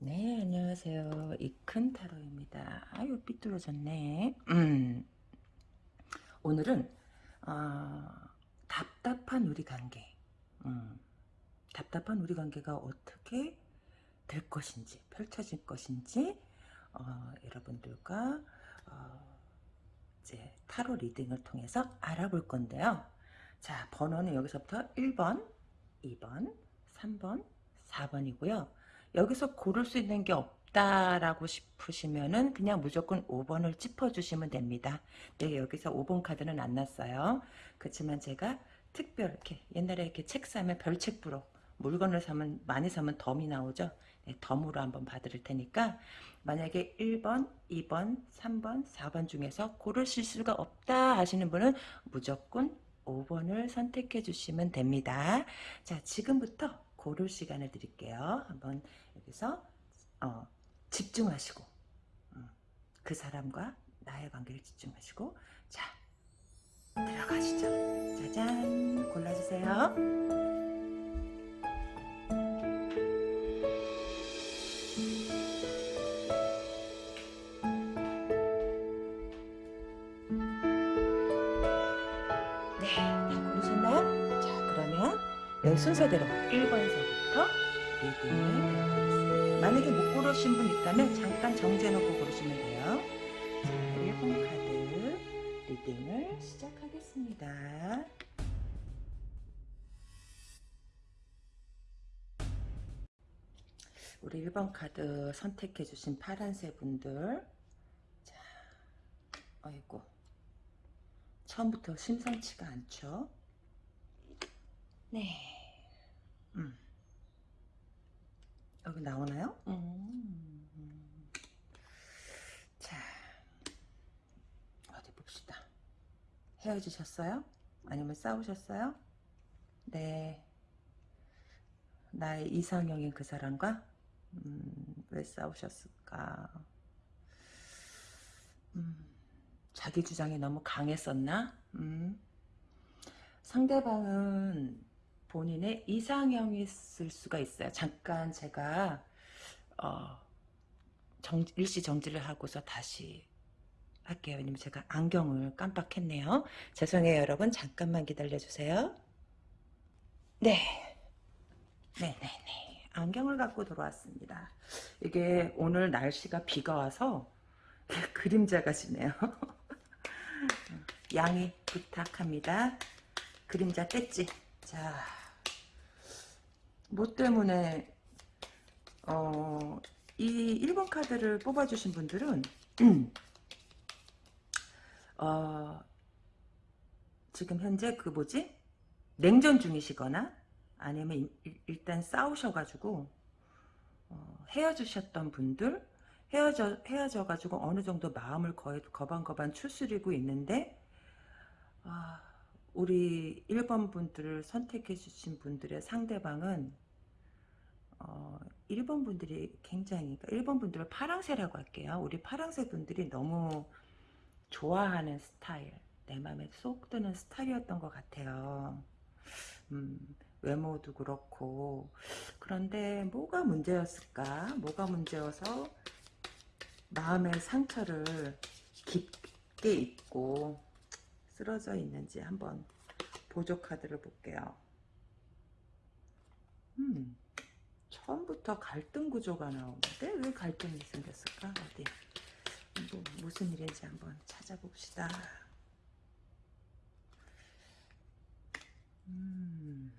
네, 안녕하세요. 이큰 타로입니다. 아유, 삐뚤어졌네. 음. 오늘은, 어, 답답한 우리 관계. 음. 답답한 우리 관계가 어떻게 될 것인지, 펼쳐질 것인지, 어, 여러분들과, 어, 이제 타로 리딩을 통해서 알아볼 건데요. 자, 번호는 여기서부터 1번, 2번, 3번, 4번이고요. 여기서 고를 수 있는 게 없다라고 싶으시면은 그냥 무조건 5번을 짚어주시면 됩니다. 네, 여기서 5번 카드는 안 났어요. 그렇지만 제가 특별 이렇게 옛날에 이렇게 책 사면 별책부로 물건을 사면 많이 사면 덤이 나오죠. 네, 덤으로 한번 봐드릴 테니까 만약에 1번, 2번, 3번, 4번 중에서 고르실 수가 없다 하시는 분은 무조건 5번을 선택해 주시면 됩니다. 자, 지금부터 고를 시간을 드릴게요. 한번 여기서 어, 집중하시고 음, 그 사람과 나의 관계를 집중하시고 자 들어가시죠. 짜잔 골라주세요. 여기 순서대로 1번서부터 리딩을 해보겠습니다. 만약에 못 고르신 분 있다면 잠깐 정지해놓고 고르시면 돼요. 자, 1번 카드 리딩을 시작하겠습니다. 우리 1번 카드 선택해 주신 파란색 분들 자, 어이구 처음부터 심상치가 않죠? 네. 음. 여기 나오나요? 음. 자, 어디 봅시다. 헤어지셨어요? 아니면 싸우셨어요? 네. 나의 이상형인 그 사람과? 음, 왜 싸우셨을까? 음, 자기 주장이 너무 강했었나? 음. 상대방은 본인의 이상형이 있을 수가 있어요. 잠깐 제가 어, 정, 일시 정지를 하고서 다시 할게요. 왜냐면 제가 안경을 깜빡했네요. 죄송해요 여러분. 잠깐만 기다려주세요. 네. 네네네. 안경을 갖고 돌아왔습니다. 이게 오늘 날씨가 비가 와서 그림자가 지네요. 양해 부탁합니다. 그림자 뗐지? 자, 뭐 때문에 어, 이 1번 카드를 뽑아주신 분들은 어, 지금 현재 그 뭐지? 냉전 중이시거나 아니면 일 단 싸우셔가지고 어, 헤어지셨던 분들 헤어져 헤어져가지고 어느 정도 마음을 거의 거반거반 추스리고 있는데 아, 우리 1번 분들을 선택해 주신 분들의 상대방은 어, 1번 분들이 굉장히 1번 그러니까 분들을 파랑새라고 할게요. 우리 파랑새 분들이 너무 좋아하는 스타일 내 마음에 쏙 드는 스타일이었던 것 같아요. 음, 외모도 그렇고 그런데 뭐가 문제였을까? 뭐가 문제여서 마음의 상처를 깊게 입고 쓰러져 있는지 한번 보조 카드를 볼게요. 음, 처음부터 갈등 구조가 나오는데 왜 갈등이 생겼을까? 어디 뭐, 무슨 일인지 한번 찾아봅시다. 음,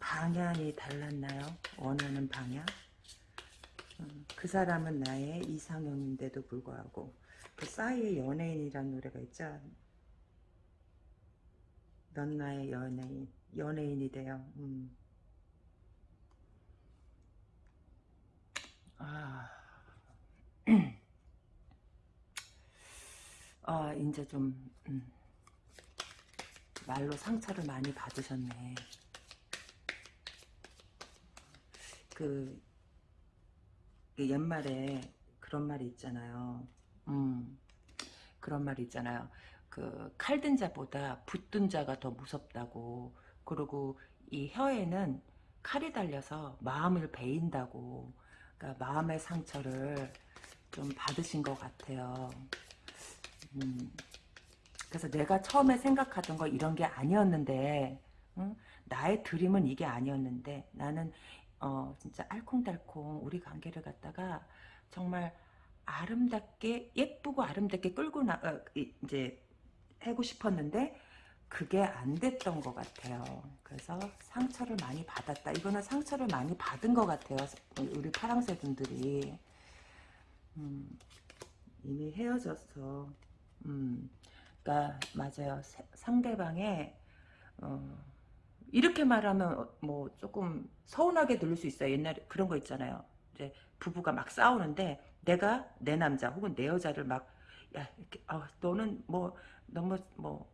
방향이 달랐나요? 원하는 방향? 음, 그 사람은 나의 이상형인데도 불구하고 그 싸이의 연예인이라는 노래가 있죠. 넌 나의 연예인, 연예인이 돼요. 음. 아, 아 이제 좀 음. 말로 상처를 많이 받으셨네. 그, 그 옛말에 그런 말이 있잖아요. 음, 그런 말이 있잖아요. 그 칼든 자보다 붙든 자가 더 무섭다고. 그리고 이 혀에는 칼이 달려서 마음을 베인다고 그러니까 마음의 상처를 좀 받으신 것 같아요. 음, 그래서 내가 처음에 생각하던 거 이런 게 아니었는데 응? 나의 드림은 이게 아니었는데 나는 어, 진짜 알콩달콩 우리 관계를 갖다가 정말 아름답게 예쁘고 아름답게 끌고 나 어, 이제 하고 싶었는데 그게 안 됐던 것 같아요. 그래서 상처를 많이 받았다. 이거는 상처를 많이 받은 것 같아요. 우리 파랑새 분들이 음, 이미 헤어졌어. 음, 그러니까 맞아요. 상대방의 어, 이렇게 말하면 뭐 조금 서운하게 들릴 수 있어요. 옛날에 그런 거 있잖아요. 이제 부부가 막 싸우는데 내가 내 남자 혹은 내 여자를 막 야, 이렇게, 아, 너는 뭐, 너무, 뭐,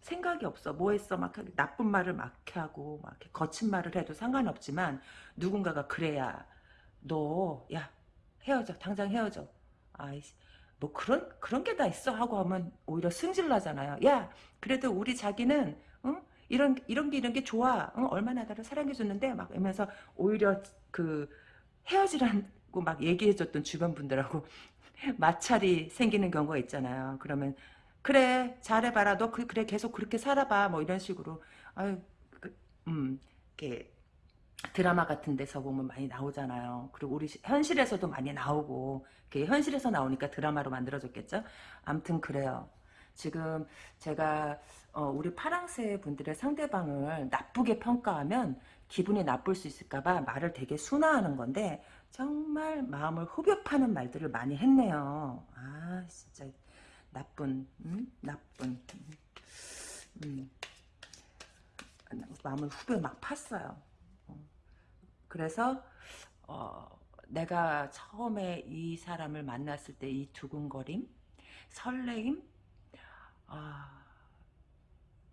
생각이 없어. 뭐 했어? 막 나쁜 말을 막 하고, 막 거친 말을 해도 상관없지만, 누군가가 그래야, 너, 야, 헤어져. 당장 헤어져. 아이씨. 뭐 그런 그런 게 다 있어 하고 하면 오히려 승질 나잖아요. 야 그래도 우리 자기는 응? 이런 이런 게 이런 게 좋아. 응? 얼마나 나를 사랑해 줬는데 막 이러면서 오히려 그 헤어지 라고 막 얘기해줬던 주변 분들하고 마찰이 생기는 경우가 있잖아요. 그러면 그래 잘해봐라 너 그, 그래 계속 그렇게 살아봐 뭐 이런 식으로 아유 그, 음 이렇게 드라마 같은 데서 보면 많이 나오잖아요. 그리고 우리 현실에서도 많이 나오고 현실에서 나오니까 드라마로 만들어졌겠죠. 암튼 그래요. 지금 제가 어, 우리 파랑새 분들의 상대방을 나쁘게 평가하면 기분이 나쁠 수 있을까봐 말을 되게 순화하는 건데 정말 마음을 후벼 파는 말들을 많이 했네요. 아 진짜 나쁜 음? 나쁜 음. 마음을 후벼 막 팠어요. 그래서 어, 내가 처음에 이 사람을 만났을 때 이 두근거림, 설레임, 어,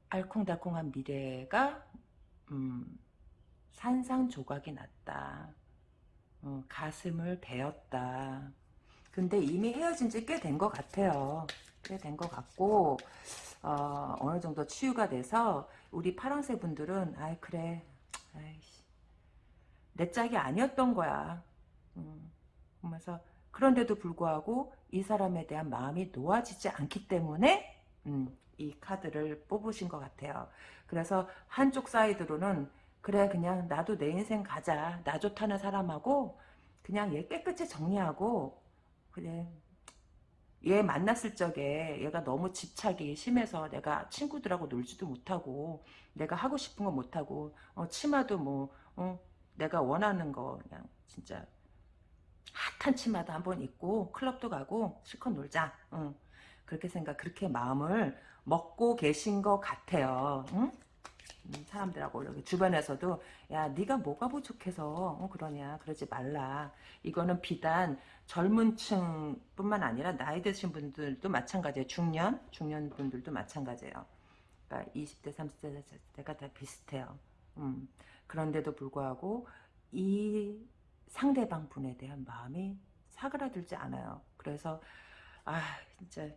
알콩달콩한 미래가 음, 산상조각이 났다. 어, 가슴을 베었다. 근데 이미 헤어진 지 꽤 된 것 같아요. 꽤 된 것 같고 어, 어느 정도 치유가 돼서 우리 파랑새 분들은 아이 그래 아이씨 내 짝이 아니었던 거야. 음, 그러면서 그런데도 불구하고 이 사람에 대한 마음이 놓아지지 않기 때문에 음, 이 카드를 뽑으신 것 같아요. 그래서 한쪽 사이드로는 그래 그냥 나도 내 인생 가자. 나 좋다는 사람하고 그냥 얘 깨끗이 정리하고 그래 얘 만났을 적에 얘가 너무 집착이 심해서 내가 친구들하고 놀지도 못하고 내가 하고 싶은 거 못하고 어, 치마도 뭐 어, 내가 원하는 거 그냥 진짜 핫한 치마도 한번 입고 클럽도 가고 실컷 놀자. 응. 그렇게 생각, 그렇게 마음을 먹고 계신 것 같아요. 응? 음, 사람들하고 여기 주변에서도 야 네가 뭐가 부족해서 어, 그러냐? 그러지 말라. 이거는 비단 젊은 층뿐만 아니라 나이 드신 분들도 마찬가지예요. 중년 중년 분들도 마찬가지예요. 그러니까 20대 30대 때가 다 비슷해요. 음. 그런데도 불구하고 이 상대방 분에 대한 마음이 사그라들지 않아요. 그래서 아 진짜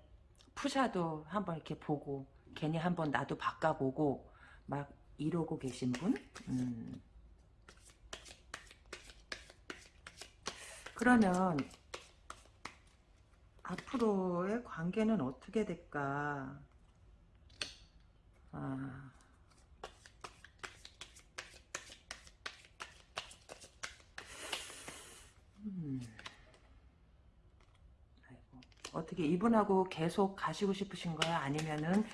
푸샤도 한번 이렇게 보고 괜히 한번 나도 바꿔보고 막 이러고 계신 분 음. 그러면 앞으로의 관계는 어떻게 될까 아 음. 아이고. 어떻게 이분하고 계속 가시고 싶으신 거야? 아니면은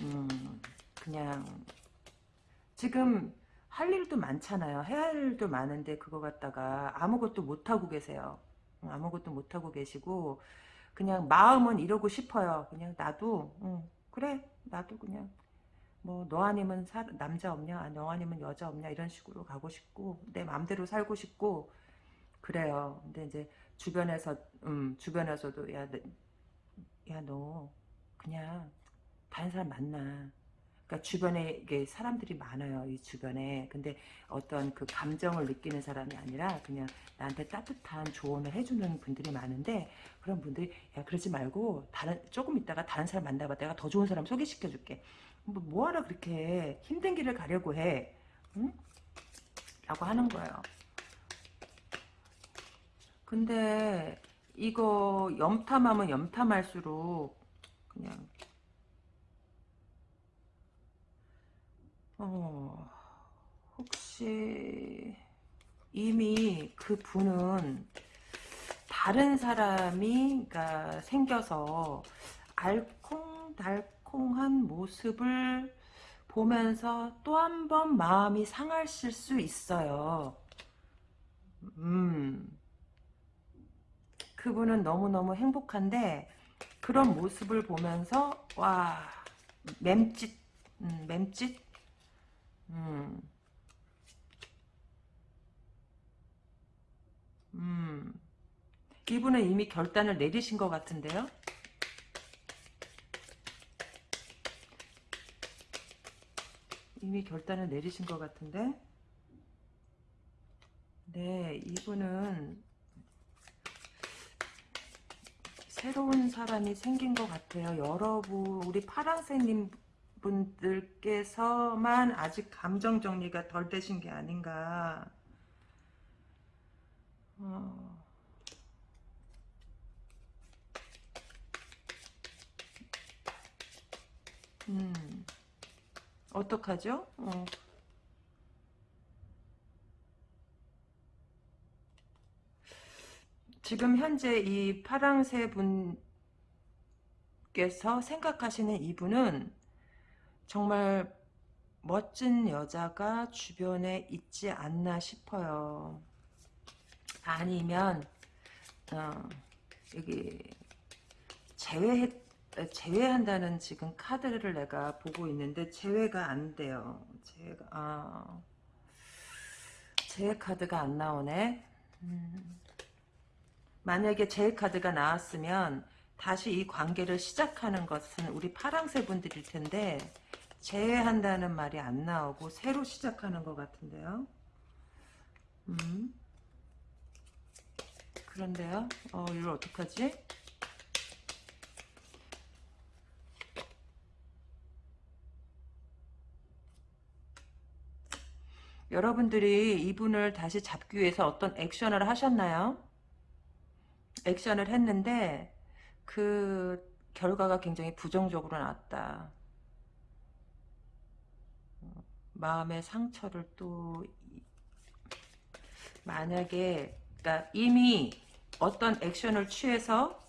음, 그냥 지금 할 일도 많잖아요. 해야 할 일도 많은데 그거 갖다가 아무것도 못하고 계세요. 아무것도 못하고 계시고 그냥 마음은 이러고 싶어요. 그냥 나도 응, 그래 나도 그냥 뭐 너 아니면 사, 남자 없냐 너 아니면 여자 없냐 이런 식으로 가고 싶고 내 맘대로 살고 싶고 그래요. 근데 이제 주변에서 음 주변에서도 야너 그냥 다른 사람 만나. 그러니까 주변에 이게 사람들이 많아요. 이 주변에. 근데 어떤 그 감정을 느끼는 사람이 아니라 그냥 나한테 따뜻한 조언을 해주는 분들이 많은데 그런 분들이 야 그러지 말고 다른 조금 있다가 다른 사람 만나봐. 내가 더 좋은 사람 소개시켜줄게. 뭐 뭐하러 그렇게 힘든 길을 가려고 해. 응? 라고 하는 거예요. 근데 이거 염탐하면 염탐할수록 그냥 어 혹시 이미 그 분은 다른 사람이 그러니까 생겨서 알콩달콩한 모습을 보면서 또 한 번 마음이 상하실 수 있어요. 음. 그분은 너무너무 행복한데 그런 모습을 보면서 와 맴짓 음, 맴짓 음. 음. 이분은 이미 결단을 내리신 것 같은데요. 이미 결단을 내리신 것 같은데 네 이분은 새로운 사람이 생긴 것 같아요 여러분 우리 파랑새님 분들께서만 아직 감정 정리가 덜 되신 게 아닌가 어... 음 어떡하죠? 어. 지금 현재 이 파랑새 분께서 생각하시는 이분은 정말 멋진 여자가 주변에 있지 않나 싶어요. 아니면 어, 여기 제외했 제외한다는 지금 카드를 내가 보고 있는데 제외가 안 돼요. 제외가 아 제외 카드가 안 나오네. 음. 만약에 제외 카드가 나왔으면 다시 이 관계를 시작하는 것은 우리 파랑새 분들일 텐데 제외한다는 말이 안 나오고 새로 시작하는 것 같은데요. 음. 그런데요. 어, 이걸 어떡하지? 여러분들이 이분을 다시 잡기 위해서 어떤 액션을 하셨나요? 액션을 했는데 그 결과가 굉장히 부정적으로 나왔다. 마음의 상처를 또 만약에 그러니까 이미 어떤 액션을 취해서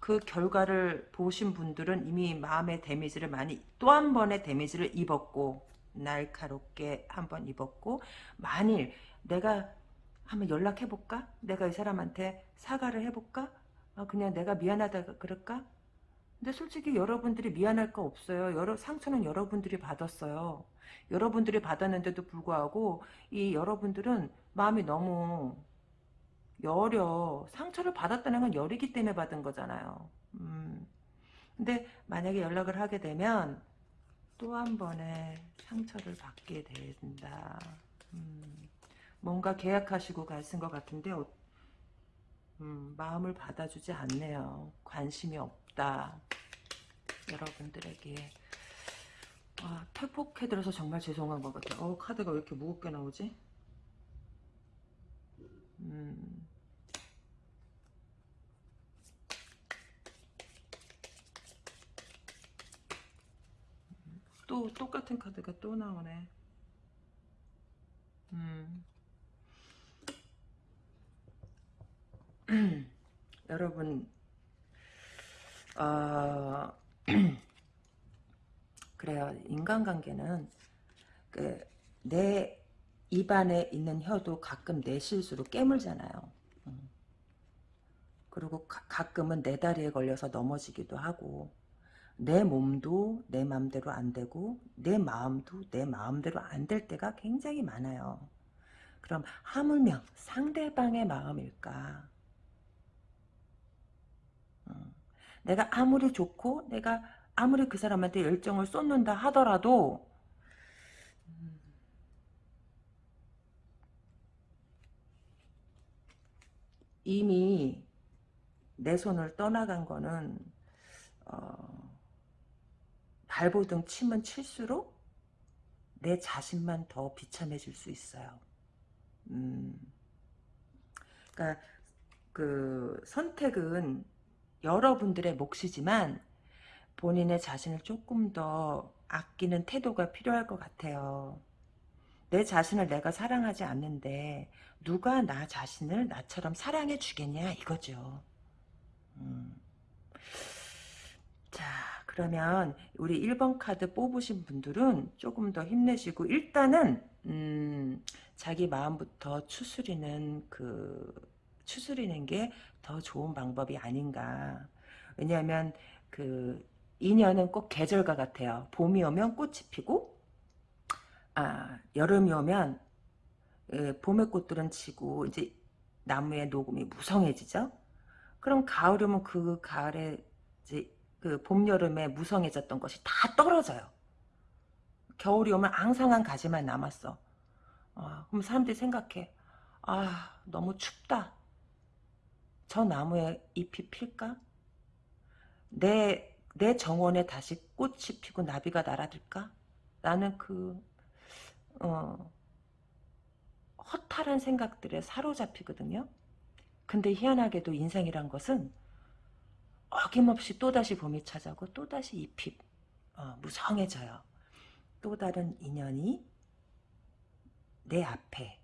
그 결과를 보신 분들은 이미 마음의 데미지를 많이 또 한 번의 데미지를 입었고 날카롭게 한 번 입었고 만일 내가 한번 연락해볼까? 내가 이 사람한테 사과를 해볼까? 아, 그냥 내가 미안하다 그럴까? 근데 솔직히 여러분들이 미안할 거 없어요. 여러 상처는 여러분들이 받았어요. 여러분들이 받았는데도 불구하고 이 여러분들은 마음이 너무 여려. 상처를 받았다는 건 열이기 때문에 받은 거잖아요. 음. 근데 만약에 연락을 하게 되면 또 한 번의 상처를 받게 된다. 음. 뭔가 계약하시고 가신 것 같은데 어, 음, 마음을 받아주지 않네요. 관심이 없 다. 여러분들에게 아, 태폭해드려서 정말 죄송한 것 같아요. 어, 카드가 왜 이렇게 무겁게 나오지? 음. 또 똑같은 카드가 또 나오네. 음. 여러분 어, 그래요. 인간관계는 그 내 입안에 있는 혀도 가끔 내 실수로 깨물잖아요. 음. 그리고 가, 끔은내 다리에 걸려서 넘어지기도 하고 내 몸도 내 마음대로 안 되고 내 마음도 내 마음대로 안 될 때가 굉장히 많아요. 그럼 하물며 상대방의 마음일까? 내가 아무리 좋고 내가 아무리 그 사람한테 열정을 쏟는다 하더라도 이미 내 손을 떠나간 거는 어, 발보등 치면 칠수록 내 자신만 더 비참해질 수 있어요. 음, 그러니까 그 선택은 여러분들의 몫이지만 본인의 자신을 조금 더 아끼는 태도가 필요할 것 같아요. 내 자신을 내가 사랑하지 않는데 누가 나 자신을 나처럼 사랑해 주겠냐 이거죠. 음. 자 그러면 우리 1번 카드 뽑으신 분들은 조금 더 힘내시고 일단은 음, 자기 마음부터 추스리는 그 추스리는 게 더 좋은 방법이 아닌가 왜냐하면 그 인연은 꼭 계절과 같아요 봄이 오면 꽃이 피고 아 여름이 오면 예, 봄의 꽃들은 지고 이제 나무의 녹음이 무성해지죠 그럼 가을이면 그 가을에 이제 그 봄, 여름에 무성해졌던 것이 다 떨어져요. 겨울이 오면 앙상한 가지만 남았어. 아, 그럼 사람들이 생각해. 아, 너무 춥다. 저 나무에 잎이 필까? 내, 내 정원에 다시 꽃이 피고 나비가 날아들까? 나는 그, 어, 허탈한 생각들에 사로잡히거든요. 근데 희한하게도 인생이란 것은 어김없이 또다시 봄이 찾아오고 또다시 잎이 어, 무성해져요. 또 다른 인연이 내 앞에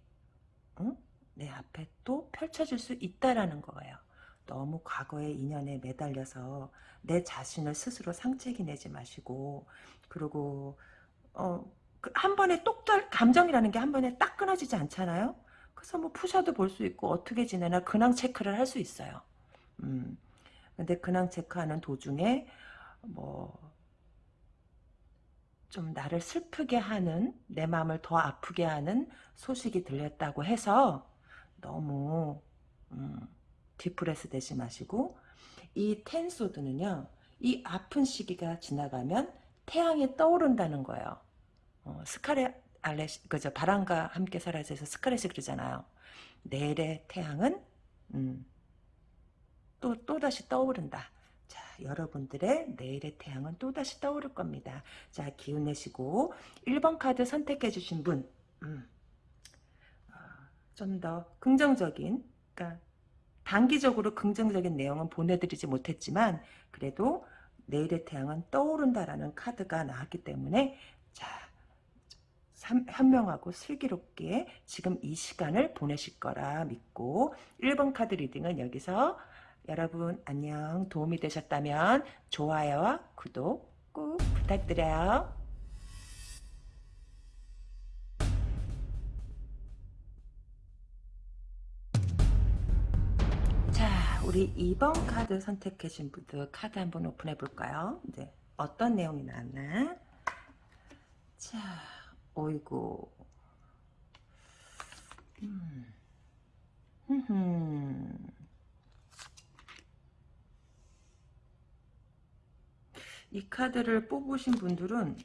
응? 내 앞에 또 펼쳐질 수 있다라는 거예요. 너무 과거의 인연에 매달려서 내 자신을 스스로 상책이 내지 마시고 그리고 어, 그한 번에 똑달 감정이라는 게 한 번에 딱 끊어지지 않잖아요. 그래서 뭐 푸셔도 볼 수 있고 어떻게 지내나 근황 체크를 할 수 있어요. 음. 근데 근황 체크하는 도중에 뭐 좀 나를 슬프게 하는 내 마음을 더 아프게 하는 소식이 들렸다고 해서 너무 음, 디프레스 되지 마시고 이 텐소드는요 이 아픈 시기가 지나가면 태양이 떠오른다는 거예요 어, 스카렛 알레시 그저 바람과 함께 사라져서 스카렛이 그러잖아요 내일의 태양은 음, 또, 또다시 떠오른다. 자, 여러분들의 내일의 태양은 또다시 떠오를 겁니다. 자, 기운 내시고 1번 카드 선택해 주신 분, 음, 어, 좀 더 긍정적인, 그러니까 단기적으로 긍정적인 내용은 보내드리지 못했지만 그래도 내일의 태양은 떠오른다라는 카드가 나왔기 때문에 자 현명하고 슬기롭게 지금 이 시간을 보내실 거라 믿고 1번 카드 reading은 여기서 여러분 안녕 도움이 되셨다면 좋아요와 구독 꾹 부탁드려요. 우리 2번 카드 선택하신 분들 카드 한번 오픈해 볼까요? 이제 어떤 내용이 나왔나? 자 어이구 음. 이 카드를 뽑으신 분들은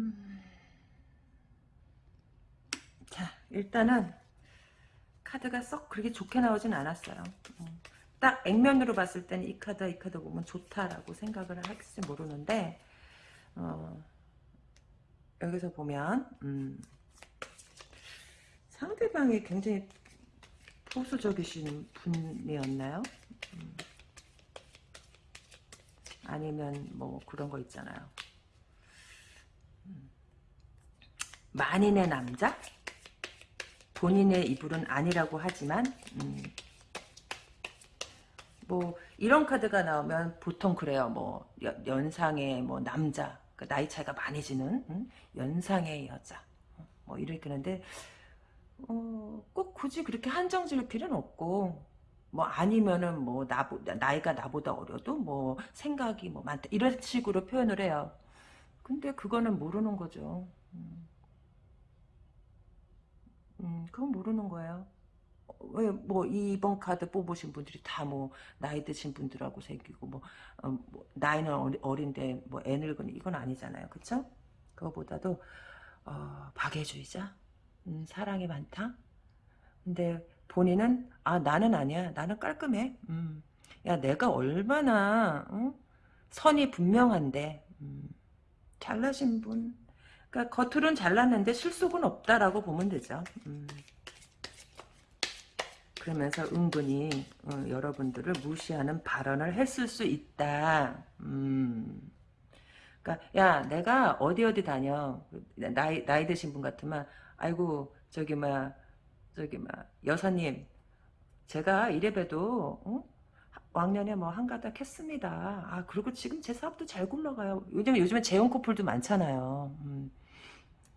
음. 자 일단은 카드가 썩 그렇게 좋게 나오진 않았어요 음. 딱 액면으로 봤을 때는 이 카드 이 카드 보면 좋다라고 생각을 할지 모르는데 어, 여기서 보면 음, 상대방이 굉장히 보수적이신 분이었나요? 음. 아니면 뭐 그런 거 있잖아요. 음. 만인의 남자? 본인의 이불은 아니라고 하지만 음. 뭐 이런 카드가 나오면 보통 그래요. 뭐 연상의 뭐 남자, 그 나이 차이가 많이 지는 음? 연상의 여자, 뭐 이렇게 하는데 어, 꼭 굳이 그렇게 한정 지을 필요는 없고 뭐 아니면은 뭐 나보다 나이가 나보다 어려도 뭐 생각이 뭐 많다 이런 식으로 표현을 해요. 근데 그거는 모르는 거죠. 음, 음 그건 모르는 거예요. 왜 뭐 2번 카드 뽑으신 분들이 다 뭐 나이 드신 분들하고 생기고 뭐, 어, 뭐 나이는 어린데 뭐 애 늙은 이건 아니잖아요. 그쵸? 그거보다도 어, 박애주의자 음, 사랑이 많다. 근데 본인은 아 나는 아니야. 나는 깔끔해. 음, 야 내가 얼마나 어? 선이 분명한데 음, 잘나신 분 그러니까 겉으로는 잘났는데 실속은 없다라고 보면 되죠. 음. 그러면서 은근히 어, 여러분들을 무시하는 발언을 했을 수 있다. 음. 그러니까 야 내가 어디 어디 다녀 나이 나이 드신 분 같으면 아이고 저기 막 저기 막 여사님 제가 이래봬도 어? 왕년에 뭐 한가닥 했습니다. 아 그리고 지금 제 사업도 잘 굴러가요. 요즘 요즘에 재혼 커플도 많잖아요. 음.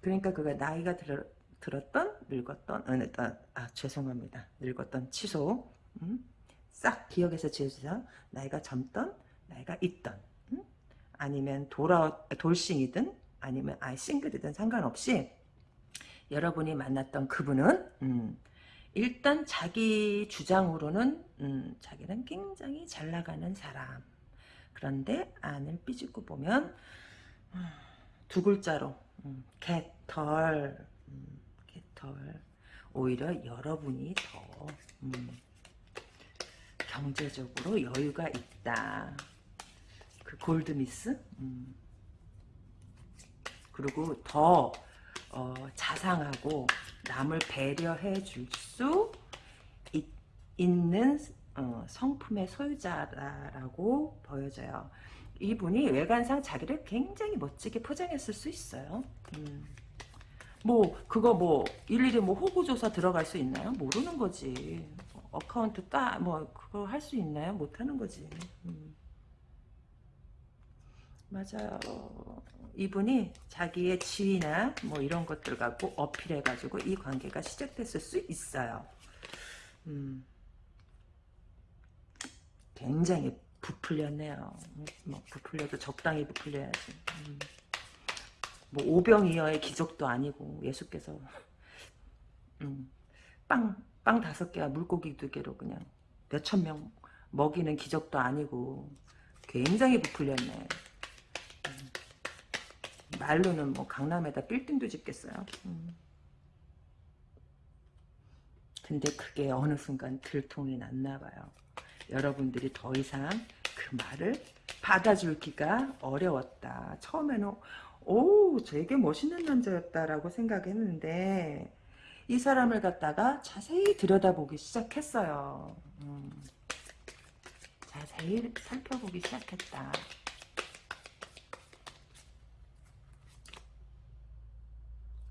그러니까 그가 나이가 들어, 들었던 늙었던 어, 아 죄송합니다. 늙었던 취소 음? 싹 기억에서 지워주세요. 나이가 젊던 나이가 있던 음? 아니면 돌아 돌싱이든 아니면 아예 싱글이든 상관없이 여러분이 만났던 그분은 음, 일단 자기 주장으로는 음, 자기는 굉장히 잘 나가는 사람 그런데 안을 삐집고 보면 음, 두 글자로 음, 개 털 음, 개털 오히려 여러분이 더 음, 경제적으로 여유가 있다 그 골드미스 음. 그리고 더 어, 자상하고 남을 배려해 줄 수 있는 어, 성품의 소유자라고 보여져요. 이분이 외관상 자기를 굉장히 멋지게 포장했을 수 있어요. 음. 뭐 그거 뭐 일일이 뭐 호구조사 들어갈 수 있나요? 모르는 거지. account 따 뭐 그거 할 수 있나요? 못하는 거지. 음. 맞아요. 이분이 자기의 지위나 뭐 이런 것들 갖고 어필해가지고 이 관계가 시작됐을 수 있어요. 음. 굉장히 부풀렸네요. 뭐 부풀려도 적당히 부풀려야지. 음. 뭐 오병이어의 기적도 아니고 예수께서 음. 빵, 빵 다섯 개와 물고기 두 개로 그냥 몇천 명 먹이는 기적도 아니고 굉장히 부풀렸네. 말로는 뭐 강남에다 빌딩도 짓겠어요. 음. 근데 그게 어느 순간 들통이 났나 봐요. 여러분들이 더 이상 그 말을 받아줄 기가 어려웠다. 처음에는 오 되게 멋있는 남자였다라고 생각했는데 이 사람을 갖다가 자세히 들여다보기 시작했어요. 음. 자세히 살펴보기 시작했다.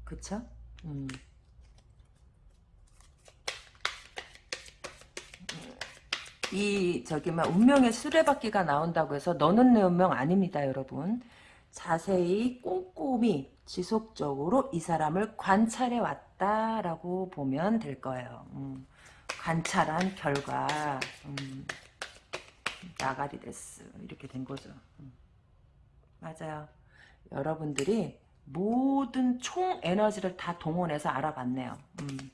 그쵸? 음. 이 저기 막 운명의 수레바퀴가 나온다고 해서 너는 내 운명 아닙니다 여러분 자세히 꼼꼼히 지속적으로 이 사람을 관찰해 왔다라고 보면 될 거예요 음. 관찰한 결과 음. 나가리 데스 이렇게 된 거죠 음. 맞아요 여러분들이 모든 총 에너지를 다 동원해서 알아봤네요. 음.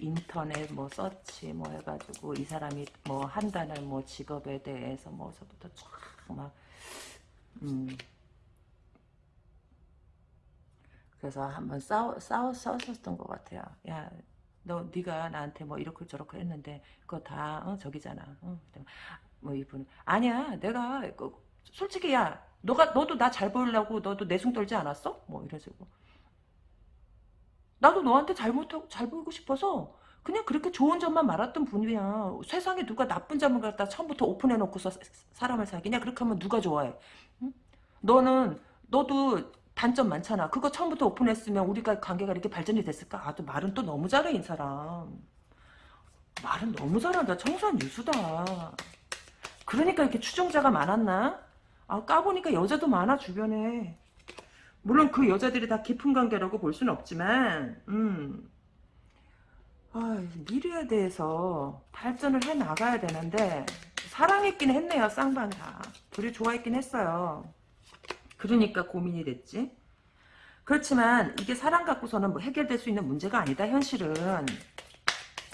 인터넷 뭐 서치 뭐 해가지고 이 사람이 뭐 한다는 뭐 직업에 대해서 뭐 서부터 쫙막 음. 그래서 한번 싸워 싸워 싸웠었던 것 같아요. 야, 너 네가 나한테 뭐 이렇게 저렇게 했는데 그거 다 어, 저기잖아. 어, 뭐 이분 아니야, 내가 그, 솔직히 야 너가 너도 나 잘 보이려고 너도 내숭 떨지 않았어? 뭐 이래가지고 나도 너한테 잘못하고 잘 보이고 싶어서 그냥 그렇게 좋은 점만 말았던 분이야. 세상에 누가 나쁜 점을 갖다 처음부터 오픈해놓고서 사람을 사귀냐? 그렇게 하면 누가 좋아해? 응? 너는 너도 단점 많잖아. 그거 처음부터 오픈했으면 우리가 관계가 이렇게 발전이 됐을까? 아, 또 말은 또 너무 잘해, 이 사람. 말은 너무 잘한다. 청소한 유수다. 그러니까 이렇게 추종자가 많았나? 아 까보니까 여자도 많아 주변에 물론 그 여자들이 다 깊은 관계라고 볼 수는 없지만 음. 아, 미래에 대해서 발전을 해 나가야 되는데 사랑했긴 했네요 쌍방 다 둘이 좋아했긴 했어요 그러니까 고민이 됐지 그렇지만 이게 사랑 갖고서는 뭐 해결될 수 있는 문제가 아니다 현실은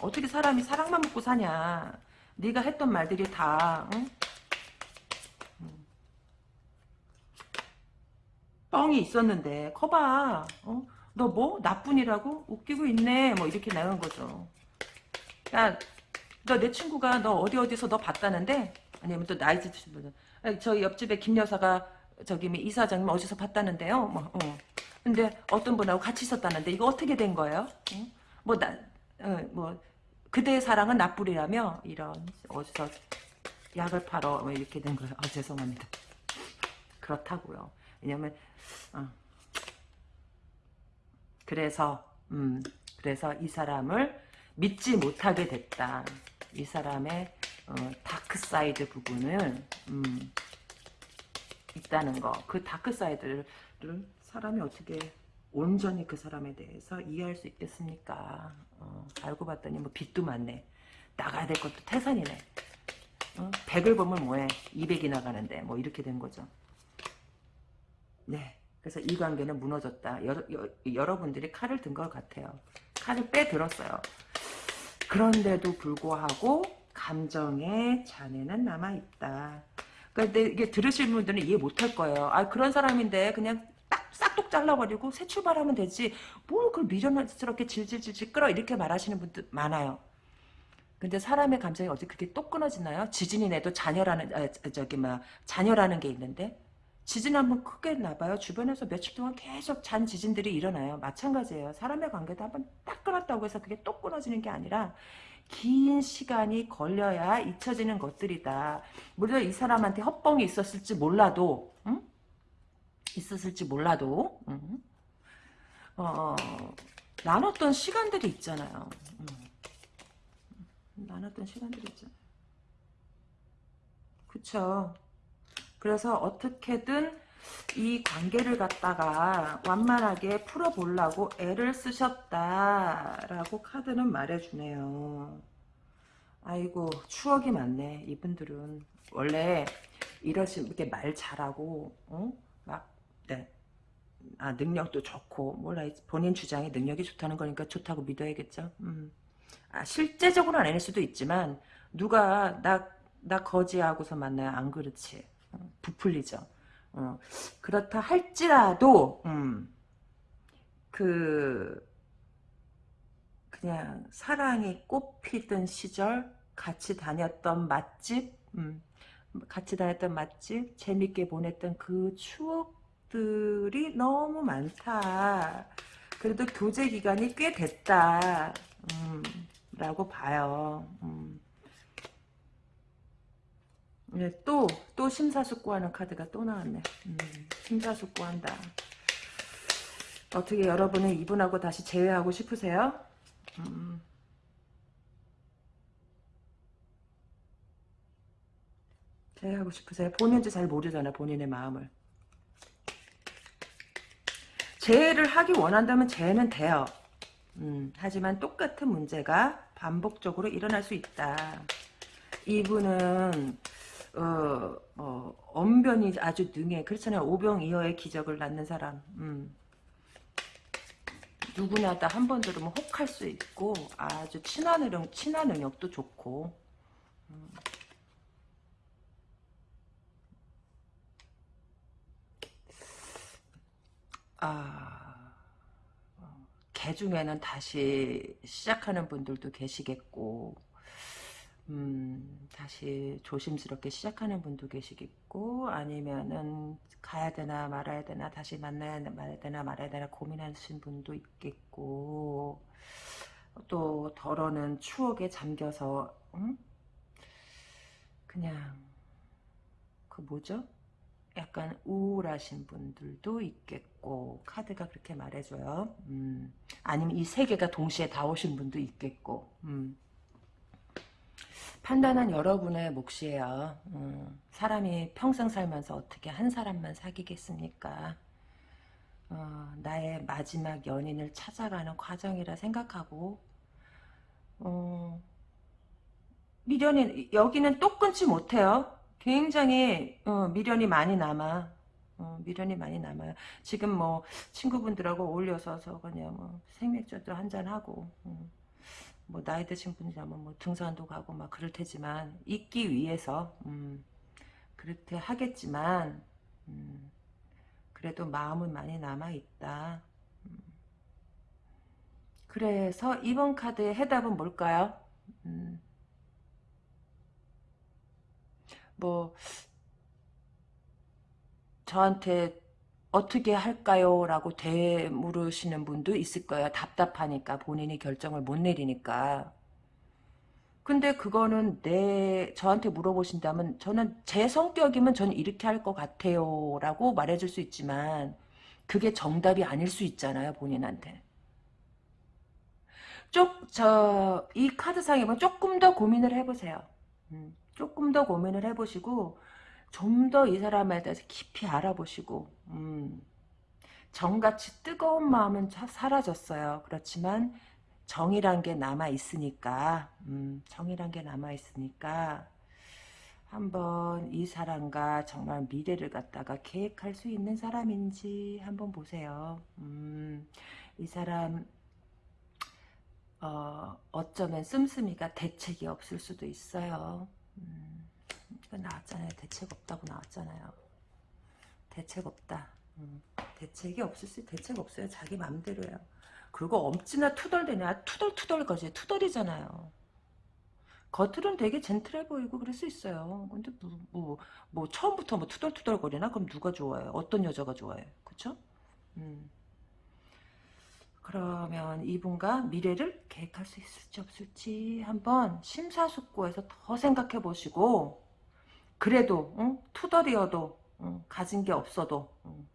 어떻게 사람이 사랑만 먹고 사냐 네가 했던 말들이 다 응? 뻥이 있었는데 커봐 어? 너 뭐? 나뿐이라고? 웃기고 있네 뭐 이렇게 나간 거죠 야 너 내 친구가 너 어디 어디서 너 봤다는데 아니면 또 나이 드신 분은 아, 저희 옆집에 김 여사가 저기 뭐 이사장님 어디서 봤다는데요. 뭐, 어. 근데 어떤 분하고 같이 있었다는데 이거 어떻게 된 거예요? 응? 뭐 나, 어, 뭐 그대의 사랑은 나쁘리라며 이런 어디서 약을 팔어 뭐 이렇게 된 거예요. 아 죄송합니다. 그렇다고요. 왜냐면 어. 그래서 음 그래서 이 사람을 믿지 못하게 됐다. 이 사람의 어, dark side 부분을 음, 있다는 거. 그 dark side를 사람이 어떻게 온전히 그 사람에 대해서 이해할 수 있겠습니까? 어, 알고 봤더니 뭐 빚도 많네. 나가야 될 것도 태산이네. 어? 100을 보면 뭐해? 200이 나가는데 뭐 이렇게 된 거죠. 네. 그래서 이 관계는 무너졌다. 여러, 여, 러 분들이 칼을 든 것 같아요. 칼을 빼들었어요. 그런데도 불구하고 감정의 잔해는 남아있다. 그러니까 이게 들으실 분들은 이해 못할 거예요. 아 그런 사람인데 그냥 딱 싹둑 잘라버리고 새 출발하면 되지. 뭘 그걸 미련스럽게 질질질질 끌어 이렇게 말하시는 분들 많아요. 근데 사람의 감정이 어디 그렇게 똑 끊어지나요? 지진이 내도 잔여라는 아, 저기 막 잔여라는 게 있는데 지진 한번 크게 나봐요. 주변에서 며칠 동안 계속 잔 지진들이 일어나요. 마찬가지예요. 사람의 관계도 한번 딱 끊었다고 해서 그게 똑 끊어지는 게 아니라 긴 시간이 걸려야 잊혀지는 것들이다. 물론 이 사람한테 헛뻥이 있었을지 몰라도 응? 있었을지 몰라도 응? 어, 나눴던 시간들이 있잖아요. 응. 나눴던 시간들이 있잖아요. 그쵸. 그래서 어떻게든 이 관계를 갖다가 완만하게 풀어보려고 애를 쓰셨다라고 카드는 말해주네요. 아이고 추억이 많네 이분들은 원래 이러시 이렇게 말 잘하고 어? 막 네. 아 능력도 좋고 몰라 본인 주장에 능력이 좋다는 거니까 좋다고 믿어야겠죠. 음. 아 실제적으로는 아닐 수도 있지만 누가 나 나 거지하고서 만나요 안 그렇지 부풀리죠. 어, 그렇다 할지라도 음, 그 그냥 사랑이 꽃피던 시절 같이 다녔던 맛집 음, 같이 다녔던 맛집 재밌게 보냈던 그 추억들이 너무 많다. 그래도 교제 기간이 꽤 됐다. 음, 라고 봐요. 음. 네, 또, 또 심사숙고하는 카드가 또 나왔네. 음, 심사숙고한다. 어떻게 여러분은 이분하고 다시 재회하고 싶으세요? 음. 재회하고 싶으세요? 본인도 잘 모르잖아, 본인의 마음을. 재회를 하기 원한다면 재회는 돼요. 음, 하지만 똑같은 문제가 반복적으로 일어날 수 있다. 이분은 어, 어, 언변이 아주 능해. 그렇잖아요. 오병이어의 기적을 낳는 사람. 음. 누구나 다 한 번 들으면 혹할 수 있고 아주 친화 능력, 친화 능력도 좋고 음. 아, 어, 개 중에는 다시 시작하는 분들도 계시겠고 음, 다시 조심스럽게 시작하는 분도 계시겠고 아니면은 가야 되나 말아야 되나 다시 만나야 되나 말아야 되나 고민하신 분도 있겠고 또 덜어는 추억에 잠겨서 음? 그냥 그 뭐죠? 약간 우울하신 분들도 있겠고 카드가 그렇게 말해줘요. 음, 아니면 이 세 개가 동시에 다 오신 분도 있겠고 음. 판단은 여러분의 몫이에요. 음, 사람이 평생 살면서 어떻게 한 사람만 사귀겠습니까? 어, 나의 마지막 연인을 찾아가는 과정이라 생각하고 어, 미련이 여기는 또 끊지 못해요. 굉장히 어, 미련이 많이 남아. 어, 미련이 많이 남아요. 지금 뭐 친구분들하고 어울려서 그냥 뭐 생맥주도 한잔 하고 음. 뭐 나이 드신 분이라면 뭐 등산도 가고 막 그럴 테지만 있기 위해서 음, 그렇게 하겠지만 음, 그래도 마음은 많이 남아 있다. 음. 그래서 이번 카드의 해답은 뭘까요? 음. 뭐 저한테 어떻게 할까요? 라고 되물으시는 분도 있을 거예요. 답답하니까 본인이 결정을 못 내리니까. 근데 그거는 내 저한테 물어보신다면 저는 제 성격이면 저는 이렇게 할 것 같아요 라고 말해줄 수 있지만 그게 정답이 아닐 수 있잖아요 본인한테 쪽저 이 카드상에 보면 조금 더 고민을 해보세요 음, 조금 더 고민을 해보시고 좀 더 이 사람에 대해서 깊이 알아보시고 음, 정같이 뜨거운 마음은 사라졌어요 그렇지만 정이란 게 남아 있으니까 음, 정이란 게 남아 있으니까 한번 이 사람과 정말 미래를 갖다가 계획할 수 있는 사람인지 한번 보세요. 음, 이 사람 어, 어쩌면 씀씀이가 대책이 없을 수도 있어요. 음, 이거 나왔잖아요. 대책 없다고 나왔잖아요. 대책 없다. 음, 대책이 없을 수 대책 없어요. 자기 맘대로요. 그리고 엄지나 투덜대냐 투덜투덜 거지 투덜이잖아요. 겉으로는 되게 젠틀해 보이고 그럴 수 있어요. 근데 뭐, 뭐, 뭐 처음부터 뭐 투덜투덜 거리나? 그럼 누가 좋아해요? 어떤 여자가 좋아해? 그쵸? 음. 그러면 이분과 미래를 계획할 수 있을지 없을지 한번 심사숙고해서 더 생각해 보시고 그래도 응? 투덜이어도 응? 가진 게 없어도 응.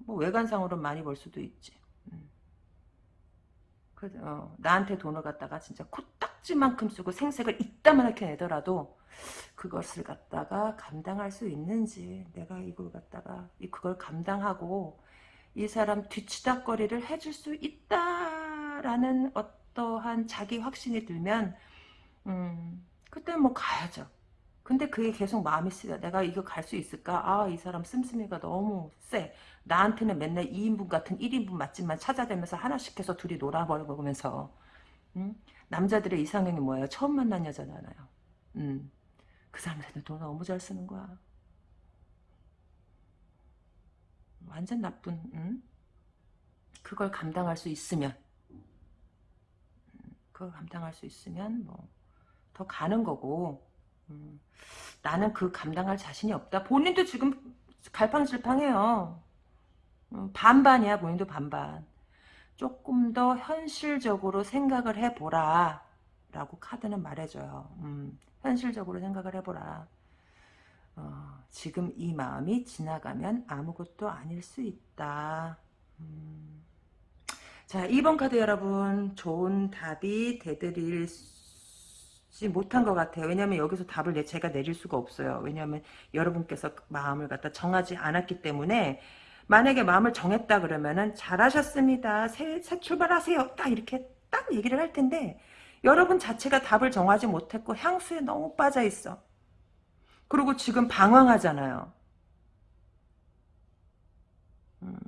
뭐 외관상으로 많이 벌 수도 있지. 그, 어, 나한테 돈을 갖다가 진짜 코딱지만큼 쓰고 생색을 이따만하게 내더라도 그것을 갖다가 감당할 수 있는지 내가 이걸 갖다가 그걸 감당하고 이 사람 뒤치다거리를 해줄 수 있다라는 어떠한 자기 확신이 들면 음, 그때 뭐 가야죠. 근데 그게 계속 마음이 쓰여. 내가 이거 갈 수 있을까? 아, 이 사람 씀씀이가 너무 세. 나한테는 맨날 2인분 같은 1인분 맛집만 찾아다니면서 하나씩 해서 둘이 놀아버리면서. 응? 남자들의 이상형이 뭐예요? 처음 만난 여자잖아요. 음. 그 사람한테 돈 너무 잘 쓰는 거야. 완전 나쁜, 응? 그걸 감당할 수 있으면, 그걸 감당할 수 있으면, 뭐, 더 가는 거고, 음, 나는 그 감당할 자신이 없다. 본인도 지금 갈팡질팡해요. 음, 반반이야 본인도 반반. 조금 더 현실적으로 생각을 해보라 라고 카드는 말해줘요. 음, 현실적으로 생각을 해보라. 어, 지금 이 마음이 지나가면 아무것도 아닐 수 있다. 음. 자 2번 카드 여러분 좋은 답이 되드릴 못한 것 같아요. 왜냐하면 여기서 답을 내, 제가 내릴 수가 없어요. 왜냐하면 여러분께서 마음을 갖다 정하지 않았기 때문에 만약에 마음을 정했다 그러면은 잘하셨습니다. 새, 새 출발하세요. 딱 이렇게 딱 얘기를 할 텐데 여러분 자체가 답을 정하지 못했고 향수에 너무 빠져 있어. 그리고 지금 방황하잖아요. 음,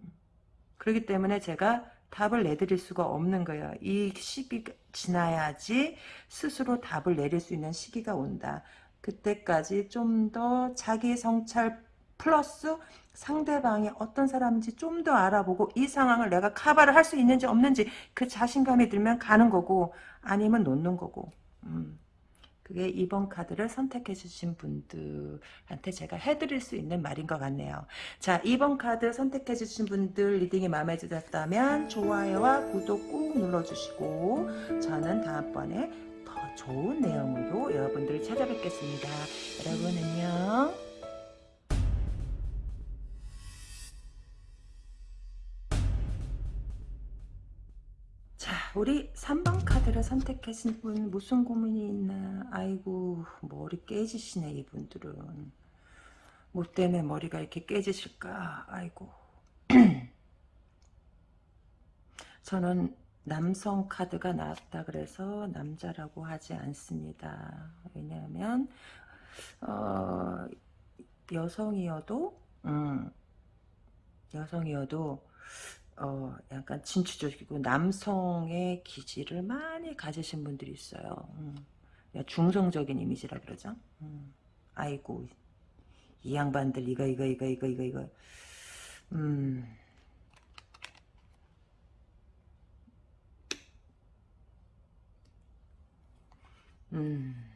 그렇기 때문에 제가 답을 내드릴 수가 없는 거예요. 이 시기가 지나야지 스스로 답을 내릴 수 있는 시기가 온다. 그때까지 좀 더 자기 성찰 플러스 상대방이 어떤 사람인지 좀 더 알아보고 이 상황을 내가 카바를 할 수 있는지 없는지 그 자신감이 들면 가는 거고 아니면 놓는 거고 음. 그게 2번 카드를 선택해 주신 분들한테 제가 해드릴 수 있는 말인 것 같네요. 자 2번 카드 선택해 주신 분들 reading이 마음에 드셨다면 좋아요와 구독 꾹 눌러주시고 저는 다음번에 더 좋은 내용으로 여러분들 찾아뵙겠습니다. 여러분 안녕. 우리 3번 카드를 선택하신 분 무슨 고민이 있나? 아이고 머리 깨지시네 이분들은. 뭐 때문에 머리가 이렇게 깨지실까? 아이고. 저는 남성 카드가 나왔다 그래서 남자라고 하지 않습니다. 왜냐하면 어, 여성이어도 음, 여성이어도 어, 약간 진취적이고 남성의 기질을 많이 가지신 분들이 있어요. 음. 중성적인 이미지라 그러죠. 음. 아이고 이 양반들 이거 이거 이거 이거 이거 이거 음. 음.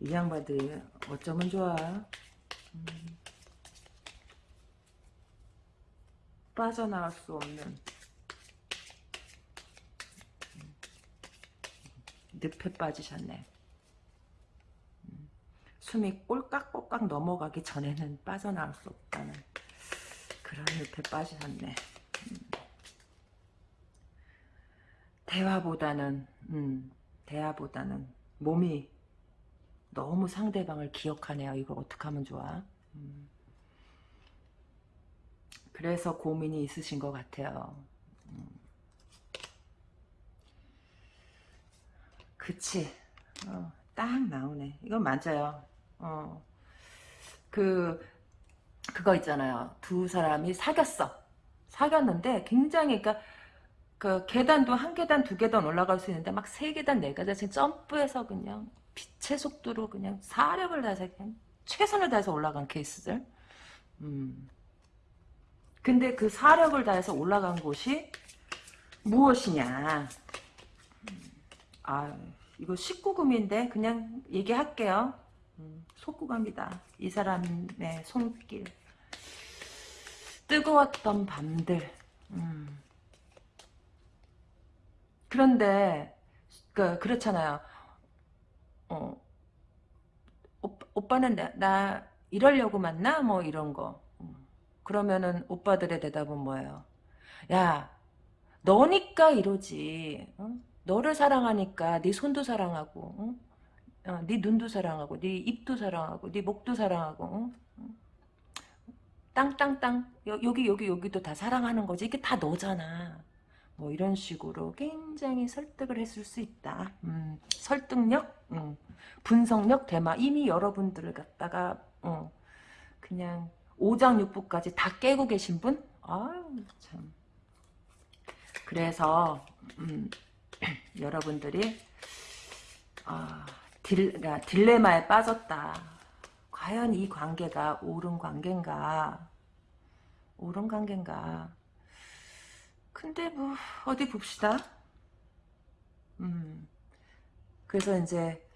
이 양반들이 어쩌면 좋아. 음. 빠져나갈 수 없는 늪에 빠지셨네. 음. 숨이 꼴깍꼴깍 넘어가기 전에는 빠져나올 수 없다는 그런 늪에 빠지셨네. 음. 대화보다는 음, 대화보다는 몸이 너무 상대방을 기억하네요. 이거 어떻게 하면 좋아? 음. 그래서 고민이 있으신 것 같아요. 음. 그치. 어, 딱 나오네. 이건 맞아요. 어. 그, 그거 있잖아요. 두 사람이 사귀었어. 사귀었는데 굉장히, 그러니까, 그 계단도 한 계단, 두 계단 올라갈 수 있는데 막 세 계단, 네 계단 씩 점프해서 그냥 빛의 속도로 그냥 사력을 다해서 그냥 최선을 다해서 올라간 케이스들. 음. 근데 그 사력을 다해서 올라간 곳이 무엇이냐. 아, 이거 19금인데 그냥 얘기할게요. 음, 속구갑니다. 이 사람의 손길. 뜨거웠던 밤들. 음. 그런데 그 그렇잖아요. 어, 오빠, 는 나, 나 이러려고 만나? 뭐 이런 거. 그러면은 오빠들의 대답은 뭐예요? 야, 너니까 이러지. 어? 너를 사랑하니까 네 손도 사랑하고, 어? 어, 네 눈도 사랑하고, 네 입도 사랑하고, 네 목도 사랑하고, 어? 땅땅땅 여기 여기 여기도 다 사랑하는 거지. 이게 다 너잖아. 뭐 이런 식으로 굉장히 설득을 했을 수 있다. 음, 설득력, 음, 분석력, 대마 이미 여러분들을 갖다가 어, 그냥 오장육부까지 다 깨고 계신 분? 아유 참. 그래서 음, 여러분들이 아, 딜, 그러니까 딜레마에 빠졌다. 과연 이 관계가 옳은 관계인가? 옳은 관계인가? 근데 뭐 어디 봅시다. 음. 그래서 이제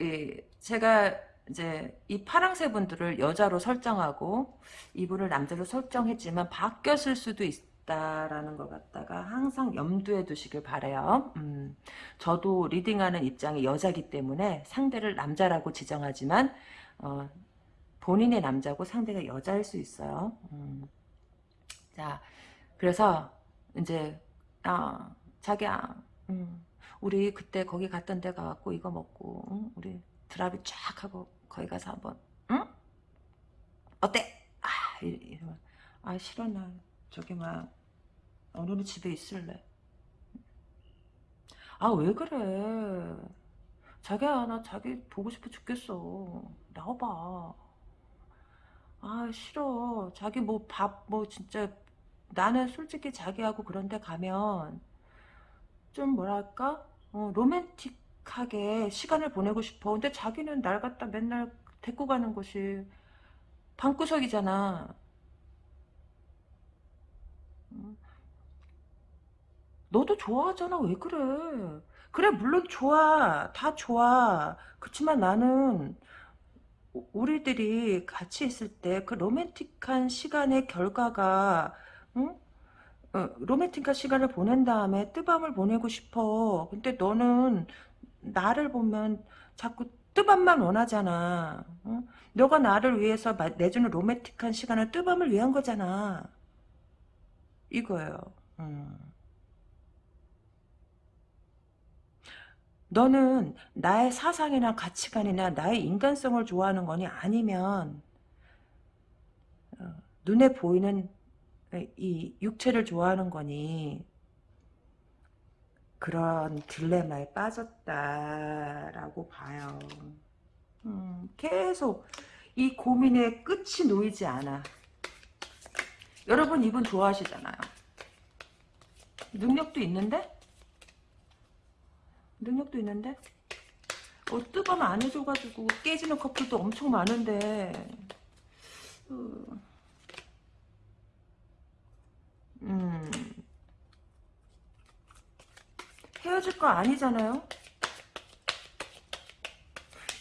이 제가 이제 이 파랑새 분들을 여자로 설정하고 이분을 남자로 설정했지만 바뀌었을 수도 있다라는 것 같다가 항상 염두에 두시길 바래요. 음, 저도 리딩하는 입장이 여자기 때문에 상대를 남자라고 지정하지만 어, 본인의 남자고 상대가 여자일 수 있어요. 음. 자, 그래서 이제 아 자기야, 음, 우리 그때 거기 갔던 데 가갖고 이거 먹고 응? 우리 드랍이 쫙 하고 거기 가서 한번 응? 어때? 아 이러면 아 싫어 나 저기 막 오늘은 집에 있을래. 아 왜 그래? 자기야 나 자기 보고 싶어 죽겠어. 나와봐. 아 싫어. 자기 뭐 밥뭐 진짜 나는 솔직히 자기하고 그런데 가면 좀 뭐랄까? 어, 로맨틱 하게 시간을 보내고 싶어 근데 자기는 날 갖다 맨날 데리고 가는 곳이 방구석이잖아 음. 너도 좋아하잖아 왜 그래 그래 물론 좋아 다 좋아 그렇지만 나는 우리들이 같이 있을 때 그 로맨틱한 시간의 결과가 응? 어, 로맨틱한 시간을 보낸 다음에 뜨밤을 보내고 싶어. 근데 너는 나를 보면 자꾸 뜨밤만 원하잖아. 어? 너가 나를 위해서 내주는 로맨틱한 시간은 뜨밤을 위한 거잖아. 이거예요. 음. 너는 나의 사상이나 가치관이나 나의 인간성을 좋아하는 거니 아니면 어, 눈에 보이는 이 육체를 좋아하는 거니 그런 딜레마에 빠졌다라고 봐요. 음, 계속 이 고민의 끝이 놓이지 않아. 여러분 이분 좋아하시잖아요. 능력도 있는데? 능력도 있는데? 어, 뜨거면 안 해줘가지고 깨지는 커플도 엄청 많은데 어. 음. 헤어질 거 아니잖아요.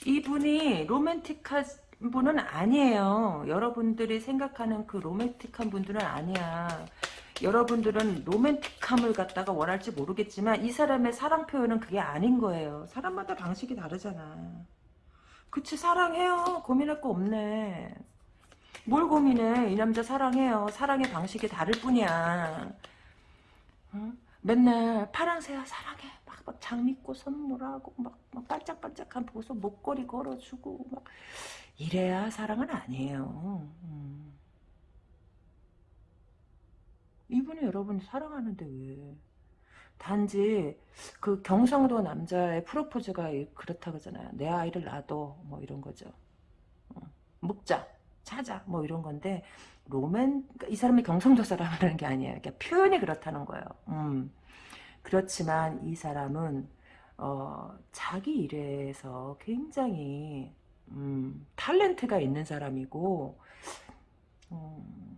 이분이 로맨틱한 분은 아니에요. 여러분들이 생각하는 그 로맨틱한 분들은 아니야. 여러분들은 로맨틱함을 갖다가 원할지 모르겠지만 이 사람의 사랑 표현은 그게 아닌 거예요. 사람마다 방식이 다르잖아. 그치 사랑해요. 고민할 거 없네. 뭘 고민해. 이 남자 사랑해요. 사랑의 방식이 다를 뿐이야. 응? 맨날 파랑새야 사랑해. 막, 막 장미꽃 선물하고 막, 막 반짝반짝한 보석 목걸이 걸어주고 막 이래야 사랑은 아니에요. 음. 이분이 여러분 사랑하는데 왜? 단지 그 경상도 남자의 프로포즈가 그렇다 그러잖아요. 내 아이를 낳아도 뭐 이런 거죠. 어. 묵자, 찾아 뭐 이런 건데 로맨 그러니까 이 사람이 경상도 사람이라는 게 아니에요. 그러니까 표현이 그렇다는 거예요. 음. 그렇지만 이 사람은 어, 자기 일에서 굉장히 음, 탤런트가 있는 사람이고 음,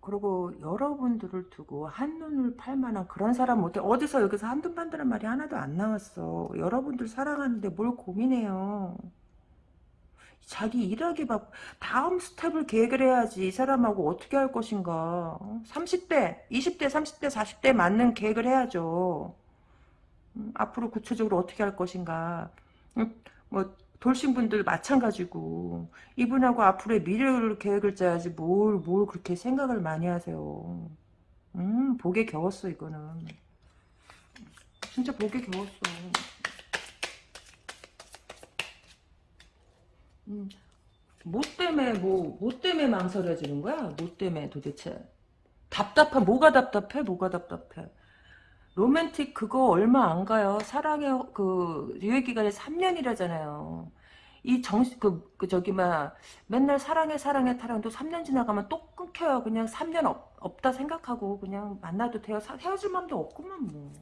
그리고 여러분들을 두고 한눈을 팔만한 그런 사람 못해 어디서 여기서 한눈 판다는 말이 하나도 안 나왔어 여러분들 사랑하는데 뭘 고민해요 자기 일하기 바 다음 스텝을 계획을 해야지 이 사람하고 어떻게 할 것인가. 30대 20대 30대 40대 맞는 계획을 해야죠. 음, 앞으로 구체적으로 어떻게 할 것인가. 음, 뭐 돌싱분들 마찬가지고 이분하고 앞으로의 미래를 계획을 짜야지 뭘뭘 그렇게 생각을 많이 하세요. 음 복에 겨웠어 이거는. 진짜 복에 겨웠어 음, 뭐 때문에 뭐, 뭐 때문에 망설여지는 거야? 뭐 때문에 도대체? 답답한 뭐가 답답해? 뭐가 답답해? 로맨틱 그거 얼마 안 가요. 사랑의 그 유예 기간이 3년이라잖아요. 이 정신 그, 그 저기 막 맨날 사랑해 사랑해 타랑도 3년 지나가면 또 끊겨요. 그냥 3년 없, 없다 생각하고 그냥 만나도 돼요. 사, 헤어질 마음도 없구만 뭐.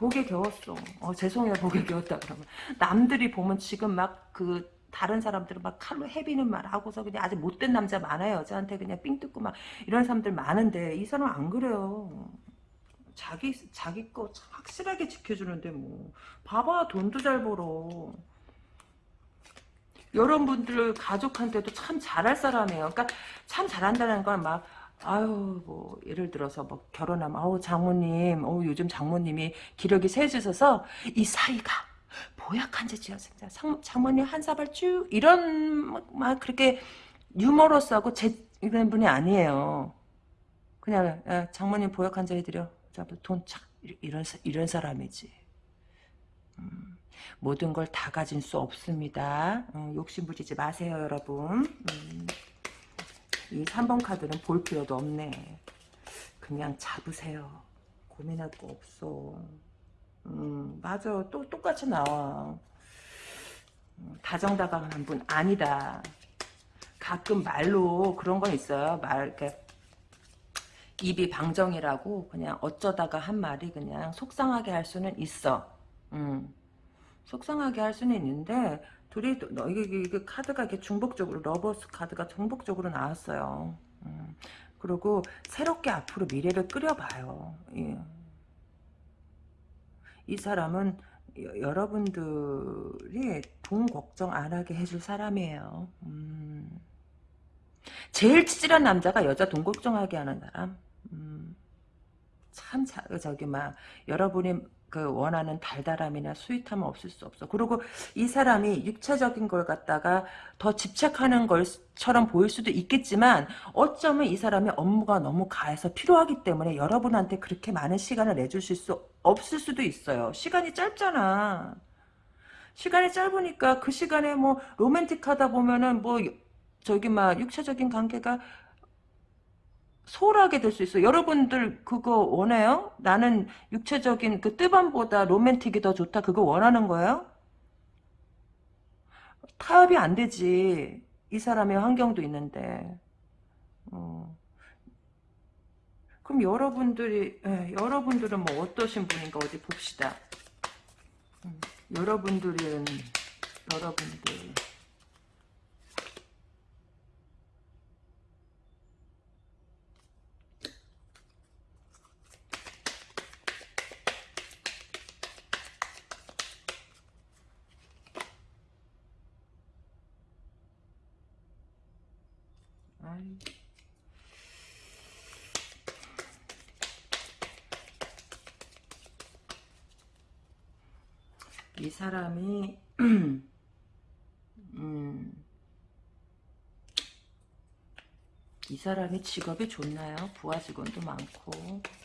복에 겨웠어. 어, 죄송해요, 복에 겨웠다 그러면. 남들이 보면 지금 막 그 다른 사람들은 막 칼로 해비는 말 하고서 그냥 아주 못된 남자 많아요. 여자한테 그냥 삥 뜯고 막 이런 사람들 많은데 이 사람 안 그래요. 자기 자기 거 확실하게 지켜주는데 뭐 봐봐 돈도 잘 벌어. 여러분들 가족한테도 참 잘할 사람이에요. 그러니까 참 잘한다는 건 막 아유 뭐 예를 들어서 뭐 결혼하면 아우 장모님 어 요즘 장모님이 기력이 세지셔서 이 사이가 보약한지 지었습니다. 장모님 한 사발 쭉 이런 막 그렇게 유머러스하고 제 이런 분이 아니에요. 그냥 야, 장모님 보약 한잔 해드려. 돈착 이런 이런 사람이지. 음, 모든 걸 다 가진 수 없습니다. 음, 욕심 부리지 마세요, 여러분. 음. 이 3번 카드는 볼 필요도 없네. 그냥 잡으세요. 고민할 거 없어. 음, 맞아. 또 똑같이 나와. 음, 다정다감한 분 아니다. 가끔 말로 그런 건 있어요. 말 입이 방정이라고 그냥 어쩌다가 한 말이 그냥 속상하게 할 수는 있어. 음. 속상하게 할 수는 있는데 둘이 너 이게, 이게 카드가 이게 중복적으로 lovers 카드가 중복적으로 나왔어요. 음, 그리고 새롭게 앞으로 미래를 그려봐요. 예. 이 사람은 여, 여러분들이 돈 걱정 안 하게 해줄 사람이에요. 음. 제일 치질한 남자가 여자 돈 걱정하게 하는 사람. 음. 참 저기 막 여러분이 그 원하는 달달함이나 스윗함은 없을 수 없어. 그리고 이 사람이 육체적인 걸 갖다가 더 집착하는 것처럼 보일 수도 있겠지만 어쩌면 이 사람의 업무가 너무 가해서 필요하기 때문에 여러분한테 그렇게 많은 시간을 내줄 수 없을 수도 있어요. 시간이 짧잖아. 시간이 짧으니까 그 시간에 뭐 로맨틱하다 보면은 뭐 저기 막 육체적인 관계가 소홀하게 될 수 있어요. 여러분들 그거 원해요? 나는 육체적인 그 뜨밤보다 로맨틱이 더 좋다. 그거 원하는 거예요? 타협이 안 되지. 이 사람의 환경도 있는데. 어. 그럼 여러분들이 에, 예, 여러분들은 뭐 어떠신 분인가 어디 봅시다. 음, 여러분들은 여러분들 사람이 음, 이 사람이 직업이 좋나요? 부하 직원도 많고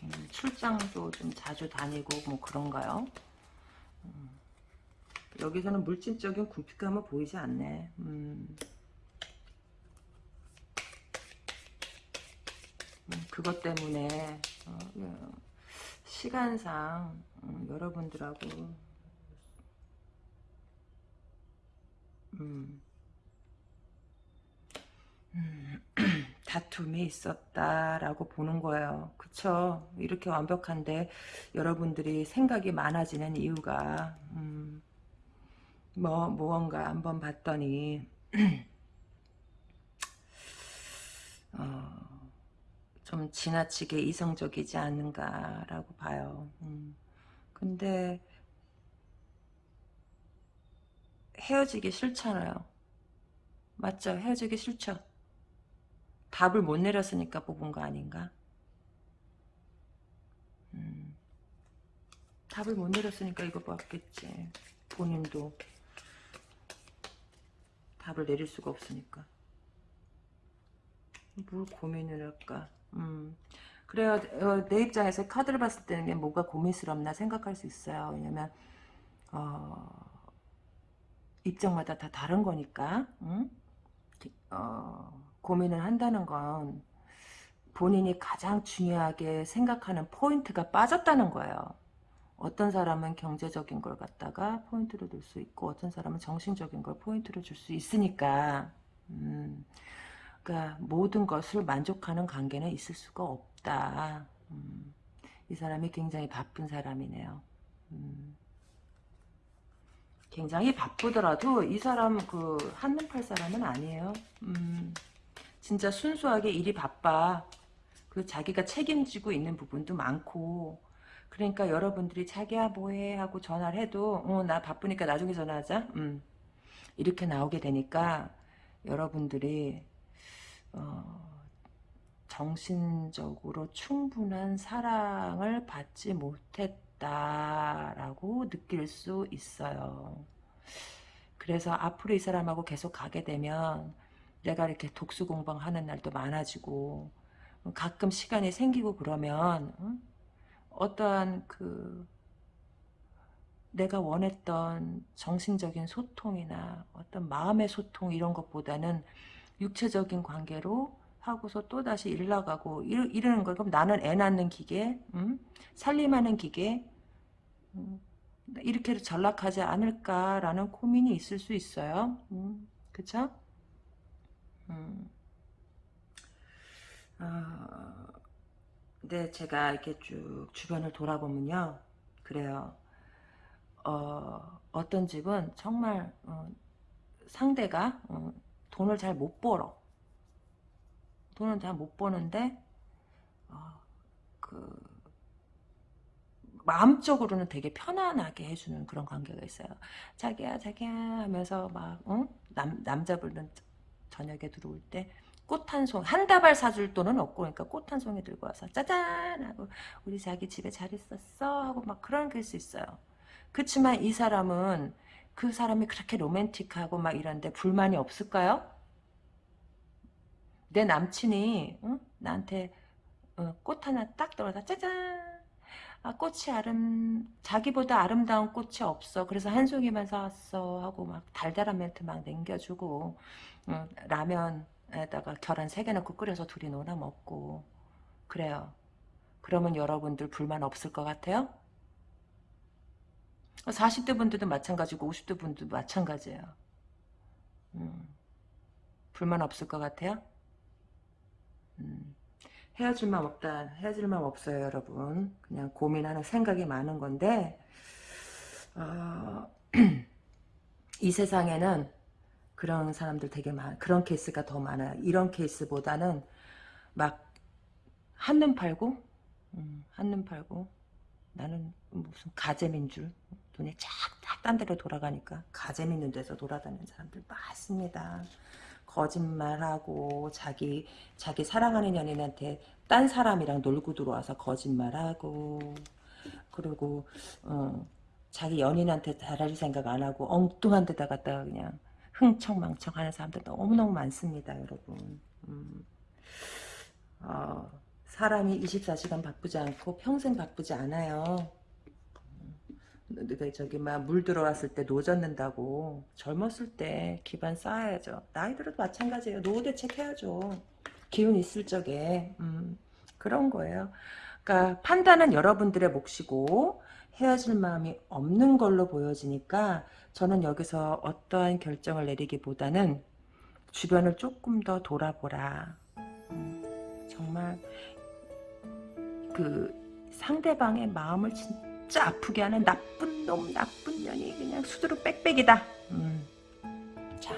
음, 출장도 좀 자주 다니고 뭐 그런가요? 음, 여기서는 물질적인 궁핍감은 보이지 않네. 음. 음, 그것 때문에 어, 예, 시간상 음, 여러분들하고 음, 음, 다툼이 있었다라고 보는 거예요. 그쵸? 이렇게 완벽한데 여러분들이 생각이 많아지는 이유가 음, 뭐 무언가 한번 봤더니 어, 좀 지나치게 이성적이지 않는가라고 봐요. 음. 근데 헤어지기 싫잖아요. 맞죠? 헤어지기 싫죠? 답을 못 내렸으니까 뽑은 거 아닌가? 음. 답을 못 내렸으니까 이거 봤겠지. 본인도 답을 내릴 수가 없으니까. 뭘 고민을 할까? 음. 그래요. 어, 내 입장에서 카드를 봤을 때는 뭐가 고민스럽나 생각할 수 있어요. 왜냐면 어, 입장마다 다 다른 거니까 응? 어, 고민을 한다는 건 본인이 가장 중요하게 생각하는 포인트가 빠졌다는 거예요. 어떤 사람은 경제적인 걸 갖다가 포인트로 둘 수 있고 어떤 사람은 정신적인 걸 포인트로 줄 수 있으니까 음, 그러니까 모든 것을 만족하는 관계는 있을 수가 없다. 음, 이 사람이 굉장히 바쁜 사람이네요. 음, 굉장히 바쁘더라도 이 사람 그 한눈팔 사람은 아니에요. 음, 진짜 순수하게 일이 바빠. 그 자기가 책임지고 있는 부분도 많고 그러니까 여러분들이 자기야 뭐해 하고 전화를 해도 어, 나 바쁘니까 나중에 전화하자. 음, 이렇게 나오게 되니까 여러분들이 어, 정신적으로 충분한 사랑을 받지 못했 있다라고 느낄 수 있어요. 그래서 앞으로 이 사람하고 계속 가게 되면 내가 이렇게 독수 공방하는 날도 많아지고 가끔 시간이 생기고 그러면 어떠한 그 내가 원했던 정신적인 소통이나 어떤 마음의 소통 이런 것보다는 육체적인 관계로 하고서 또다시 일 나가고 이러, 이러는 거예요. 그럼 나는 애 낳는 기계, 음? 살림하는 기계, 음, 이렇게 전락하지 않을까라는 고민이 있을 수 있어요. 음, 그쵸? 음. 어, 네, 제가 이렇게 쭉 주변을 돌아보면요. 그래요. 어, 어떤 집은 정말 어, 상대가 어, 돈을 잘 못 벌어. 돈은 잘 못 버는데 어, 그 마음적으로는 되게 편안하게 해주는 그런 관계가 있어요. 자기야 자기야 하면서 막 응? 남, 남자분은 저녁에 들어올 때 꽃 한 송, 한 다발 사줄 돈은 없고, 그러니까 꽃 한 송이 들고 와서, 짜잔! 하고, 우리 자기 집에 잘 있었어? 하고 막 그런 게수 있어요. 그렇지만 이 사람은 그 사람이 그렇게 로맨틱하고 막 이런데 불만이 없을까요? 내 남친이, 응? 나한테 어, 꽃 하나 딱 떨어서, 짜잔! 아, 꽃이 아름, 자기보다 아름다운 꽃이 없어. 그래서 한 송이만 사왔어. 하고 막 달달한 멘트 막 남겨주고, 음, 라면에다가 계란 세개 넣고 끓여서 둘이 놀아 먹고. 그래요. 그러면 여러분들 불만 없을 것 같아요? 40대 분들도 마찬가지고 50대 분들도 마찬가지예요. 음, 불만 없을 것 같아요? 음. 헤어질 맘 없다. 헤어질 맘 없어요, 여러분. 그냥 고민하는 생각이 많은 건데 어, 이 세상에는 그런 사람들 되게 많, 그런 케이스가 더 많아요. 이런 케이스보다는 막 한눈 팔고, 음, 한눈 팔고, 나는 무슨 가재민 줄, 돈이 쫙딴 데로 돌아가니까 가재밌는 데서 돌아다니는 사람들 많습니다. 거짓말하고 자기 자기 사랑하는 연인한테 딴 사람이랑 놀고 들어와서 거짓말하고 그리고 어, 자기 연인한테 잘할 생각 안 하고 엉뚱한 데다 갖다가 그냥 흥청망청 하는 사람들 너무너무 많습니다 여러분. 음, 어, 사람이 24시간 바쁘지 않고 평생 바쁘지 않아요 그 저기 막 물 들어왔을 때 노젓는다고. 젊었을 때 기반 쌓아야죠. 나이 들어도 마찬가지예요. 노후 대책해야죠. 기운 있을 적에. 음, 그런 거예요. 그러니까 판단은 여러분들의 몫이고 헤어질 마음이 없는 걸로 보여지니까 저는 여기서 어떠한 결정을 내리기보다는 주변을 조금 더 돌아보라. 음, 정말 그 상대방의 마음을 진짜 아프게 하는 나쁜 놈 나쁜 년이 그냥 수두룩 빽빽이다 음. 자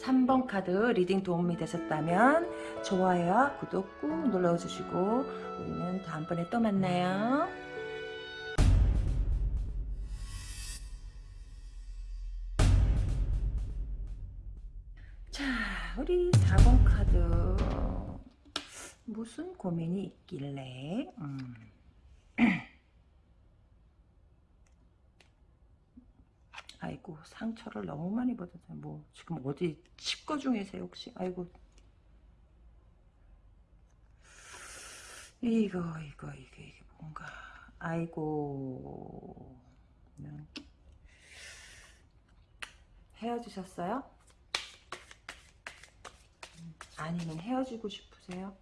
3번 카드 reading 도움이 되셨다면 좋아요와 구독 꾹 눌러주시고 우리는 다음번에 또 만나요 자 우리 4번 카드 무슨 고민이 있길래 음. 아이고 상처를 너무 많이 받았어요 뭐 지금 어디 칩거 중이세요 혹시 아이고 이거 이거 이게 이게 뭔가 아이고 음. 헤어지셨어요? 아니면 헤어지고 싶으세요?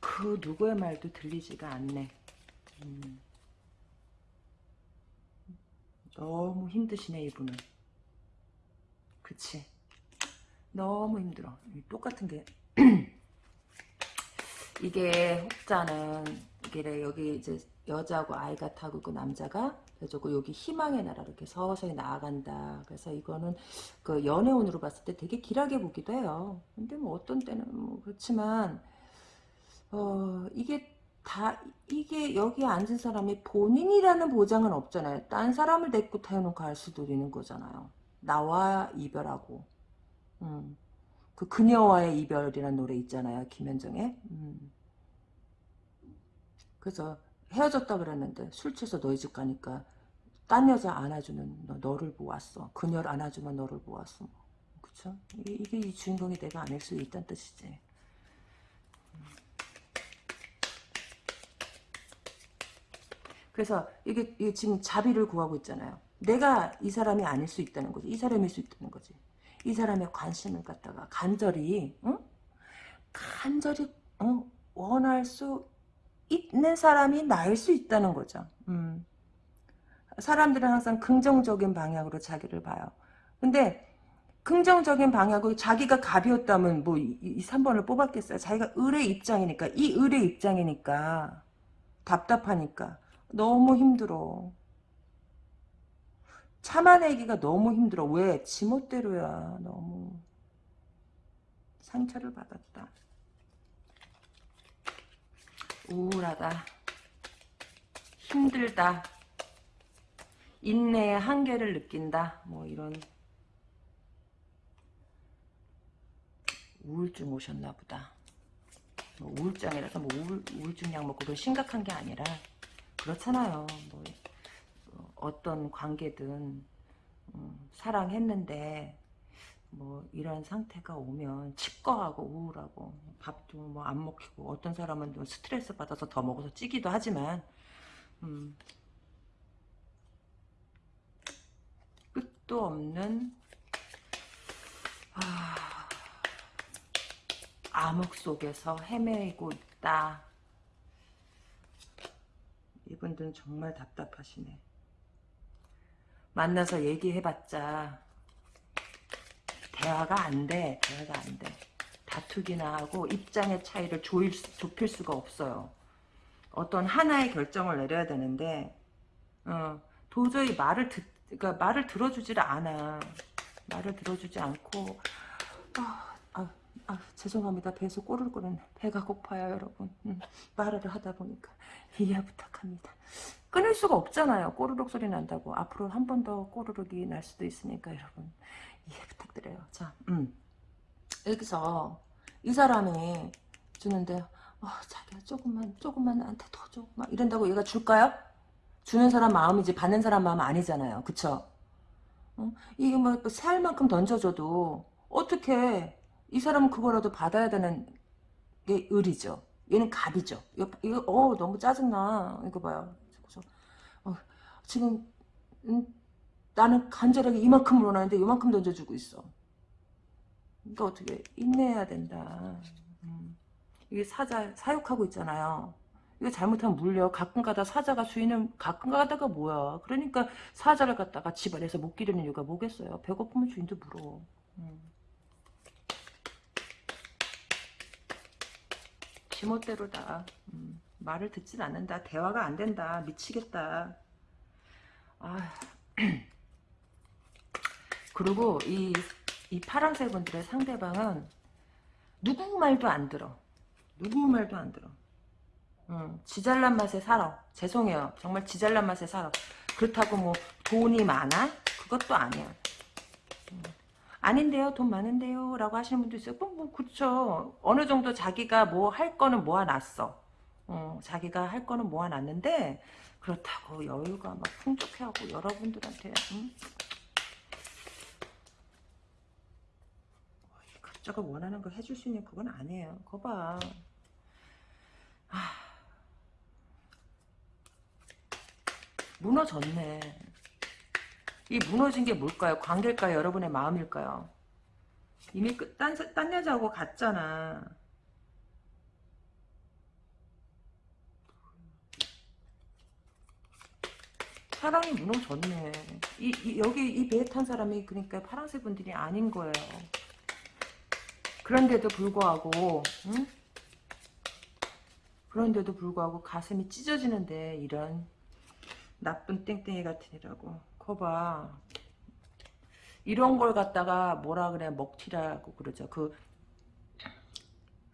그 누구의 말도 들리지가 않네. 음. 너무 힘드시네 이분은. 그치? 너무 힘들어. 똑같은 게 이게 혹자는 이게 여기 이제 여자하고 아이가 타고 그 남자가 그래가지고 여기 희망의 나라 이렇게 서서히 나아간다. 그래서 이거는 그 연애운으로 봤을 때 되게 길하게 보기도 해요. 근데 뭐 어떤 때는 뭐 그렇지만 어 이게 다 이게 여기 앉은 사람이 본인이라는 보장은 없잖아요. 딴 사람을 데리고 태우는 갈 수도 있는 거잖아요. 나와 이별하고. 음. 그 그녀와의 이별이라는 노래 있잖아요. 김현정의. 음. 그래서 헤어졌다 그랬는데 술 취해서 너희 집 가니까 딴 여자 안아주는 너, 너를 보았어. 그녀를 안아주면 너를 보았어. 그쵸? 이게, 이게 이 주인공이 내가 아닐 수 있다는 뜻이지. 그래서 이게, 이게 지금 자비를 구하고 있잖아요. 내가 이 사람이 아닐 수 있다는 거지. 이 사람일 수 있다는 거지. 이 사람의 관심을 갖다가 간절히, 응? 간절히, 응? 원할 수 있는 사람이 나일 수 있다는 거죠. 음. 사람들은 항상 긍정적인 방향으로 자기를 봐요. 근데 긍정적인 방향으로 자기가 갑이었다면 뭐이 3번을 뽑았겠어요. 자기가 을의 입장이니까 이 을의 입장이니까 답답하니까 너무 힘들어. 참아내기가 너무 힘들어. 왜? 지멋대로야. 너무 상처를 받았다. 우울하다. 힘들다. 인내의 한계를 느낀다. 뭐 이런 우울증 오셨나 보다. 뭐 우울증이라서 뭐 우울, 우울증 약 먹고 그 심각한 게 아니라 그렇잖아요. 뭐 어떤 관계든 음, 사랑했는데 뭐 이런 상태가 오면 칩거하고 우울하고 밥도 뭐 안 먹히고 어떤 사람은 또 스트레스 받아서 더 먹어서 찌기도 하지만 음, 끝도 없는 아, 암흑 속에서 헤매고 있다. 이분들은 정말 답답하시네. 만나서 얘기해봤자 대화가 안 돼. 대화가 안 돼. 다투기나 하고 입장의 차이를 조일, 좁힐 수가 없어요. 어떤 하나의 결정을 내려야 되는데 어, 도저히 말을 듣, 그러니까 말을 들어주질 않아. 말을 들어주지 않고 아, 아, 아 죄송합니다. 배에서 꼬르륵거리네. 배가 고파요 여러분. 음, 말을 하다 보니까 이해 부탁합니다. 끊을 수가 없잖아요. 꼬르륵 소리 난다고. 앞으로 한 번 더 꼬르륵이 날 수도 있으니까 여러분 이해 부탁드려요. 자, 음. 여기서 이 사람이 주는데 어, 자기야 조금만 조금만 나한테 더 줘. 막 이런다고 얘가 줄까요? 주는 사람 마음이지 받는 사람 마음 아니잖아요. 그쵸? 어? 이게 뭐 살 만큼 던져줘도 어떻게 이 사람은 그거라도 받아야 되는 게 을이죠. 얘는 갑이죠. 이거, 이거 어 너무 짜증나. 이거 봐요. 그래서 어, 지금 음, 나는 간절하게 이만큼 원하는데 이만큼 던져주고 있어. 그러니까 어떻게 인내해야 된다. 음. 이게 사자 사육하고 있잖아요. 이거 잘못하면 물려. 가끔 가다 사자가 주인을 가끔 가다가 뭐야. 그러니까 사자를 갖다가 집안에서 못 기르는 이유가 뭐겠어요. 배고프면 주인도 물어. 음. 지멋대로다. 음. 말을 듣진 않는다. 대화가 안 된다. 미치겠다. 아. 그리고 이, 이 파란색 분들의 상대방은 누구 말도 안 들어. 누구 말도 안 들어. 응, 지잘난 맛에 살아. 죄송해요. 정말 지잘난 맛에 살아. 그렇다고 뭐 돈이 많아? 그것도 아니야. 응. 아닌데요. 돈 많은데요. 라고 하시는 분도 있어요. 뭐, 뭐 그쵸. 어느 정도 자기가 뭐 할 거는 모아놨어. 어, 자기가 할 거는 모아놨는데 그렇다고 여유가 막 풍족해하고 여러분들한테 응? 각자가 원하는 거 해줄 수 있는 그건 아니에요. 그거 봐. 아. 무너졌네. 이 무너진 게 뭘까요? 관계일까요? 여러분의 마음일까요? 이미 끝, 딴, 딴 여자하고 갔잖아. 사랑이 무너졌네. 이, 이, 여기 이 배에 탄 사람이 그러니까 파란색 분들이 아닌 거예요. 그런데도 불구하고 응? 그런데도 불구하고 가슴이 찢어지는데 이런 나쁜 땡땡이 같으니라고 거봐 이런 걸 갖다가 뭐라 그래 먹튀라고 그러죠 그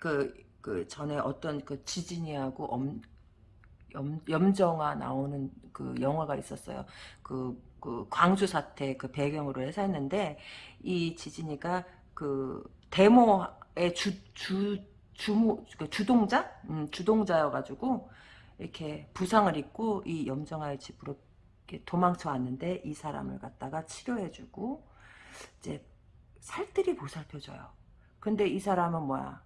그, 그 전에 어떤 그 지진이하고 엄, 염, 염정아 나오는 그 영화가 있었어요. 그, 그 광주 사태 그 배경으로 해서 했는데 이 지진이가 그 데모의 주, 주, 주모, 그 주동자? 음, 주동자여가지고, 이렇게 부상을 입고 이 염정아의 집으로 도망쳐 왔는데 이 사람을 갖다가 치료해주고, 이제 살뜰히 보살펴줘요. 근데 이 사람은 뭐야?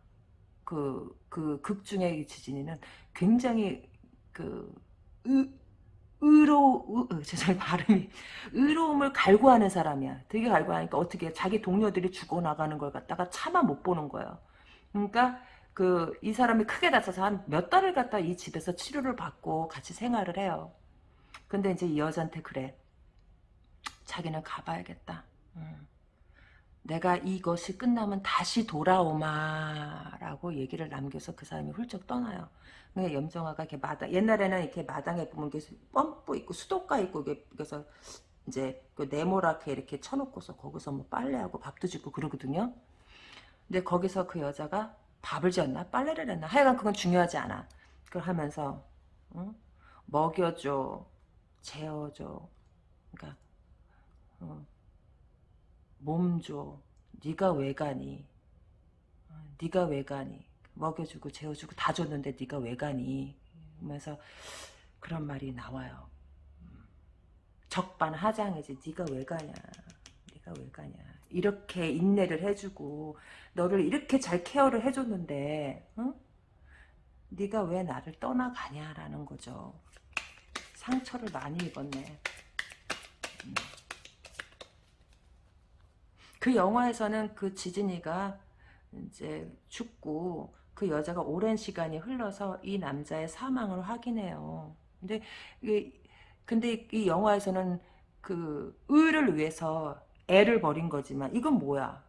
그, 그 극 중의 지진이는 굉장히 그, 으, 의로, 의, 죄송해요, 발음이. 의로움을 갈구하는 사람이야. 되게 갈구하니까 어떻게 자기 동료들이 죽어나가는 걸 갖다가 차마 못 보는 거예요. 그러니까 그, 이 사람이 크게 다쳐서 한 몇 달을 갖다 이 집에서 치료를 받고 같이 생활을 해요. 근데 이제 이 여자한테 그래. 자기는 가봐야겠다. 음. 내가 이것이 끝나면 다시 돌아오마 라고 얘기를 남겨서 그 사람이 훌쩍 떠나요. 근데 염정아가 이렇게 마당 옛날에는 이렇게 마당에 보면 펌프 있고 수도가 있고 그래서 이제 그 네모랗게 이렇게 쳐놓고서 거기서 뭐 빨래하고 밥도 짓고 그러거든요. 근데 거기서 그 여자가 밥을 지었나 빨래를 했나 하여간 그건 중요하지 않아. 그걸 하면서 응? 먹여줘, 재워줘, 그러니까 어, 몸 줘. 네가 왜 가니? 어, 네가 왜 가니? 먹여주고 재워주고 다 줬는데 네가 왜 가니? 하면서 그런 말이 나와요. 적반하장이지. 네가 왜 가냐? 네가 왜 가냐? 이렇게 인내를 해주고 너를 이렇게 잘 케어를 해줬는데 응? 네가 왜 나를 떠나가냐라는 거죠. 상처를 많이 입었네. 음. 그 영화에서는 그 지진이가 이제 죽고 그 여자가 오랜 시간이 흘러서 이 남자의 사망을 확인해요. 근데 이 근데 이 영화에서는 그 의를 위해서 애를 버린 거지만 이건 뭐야?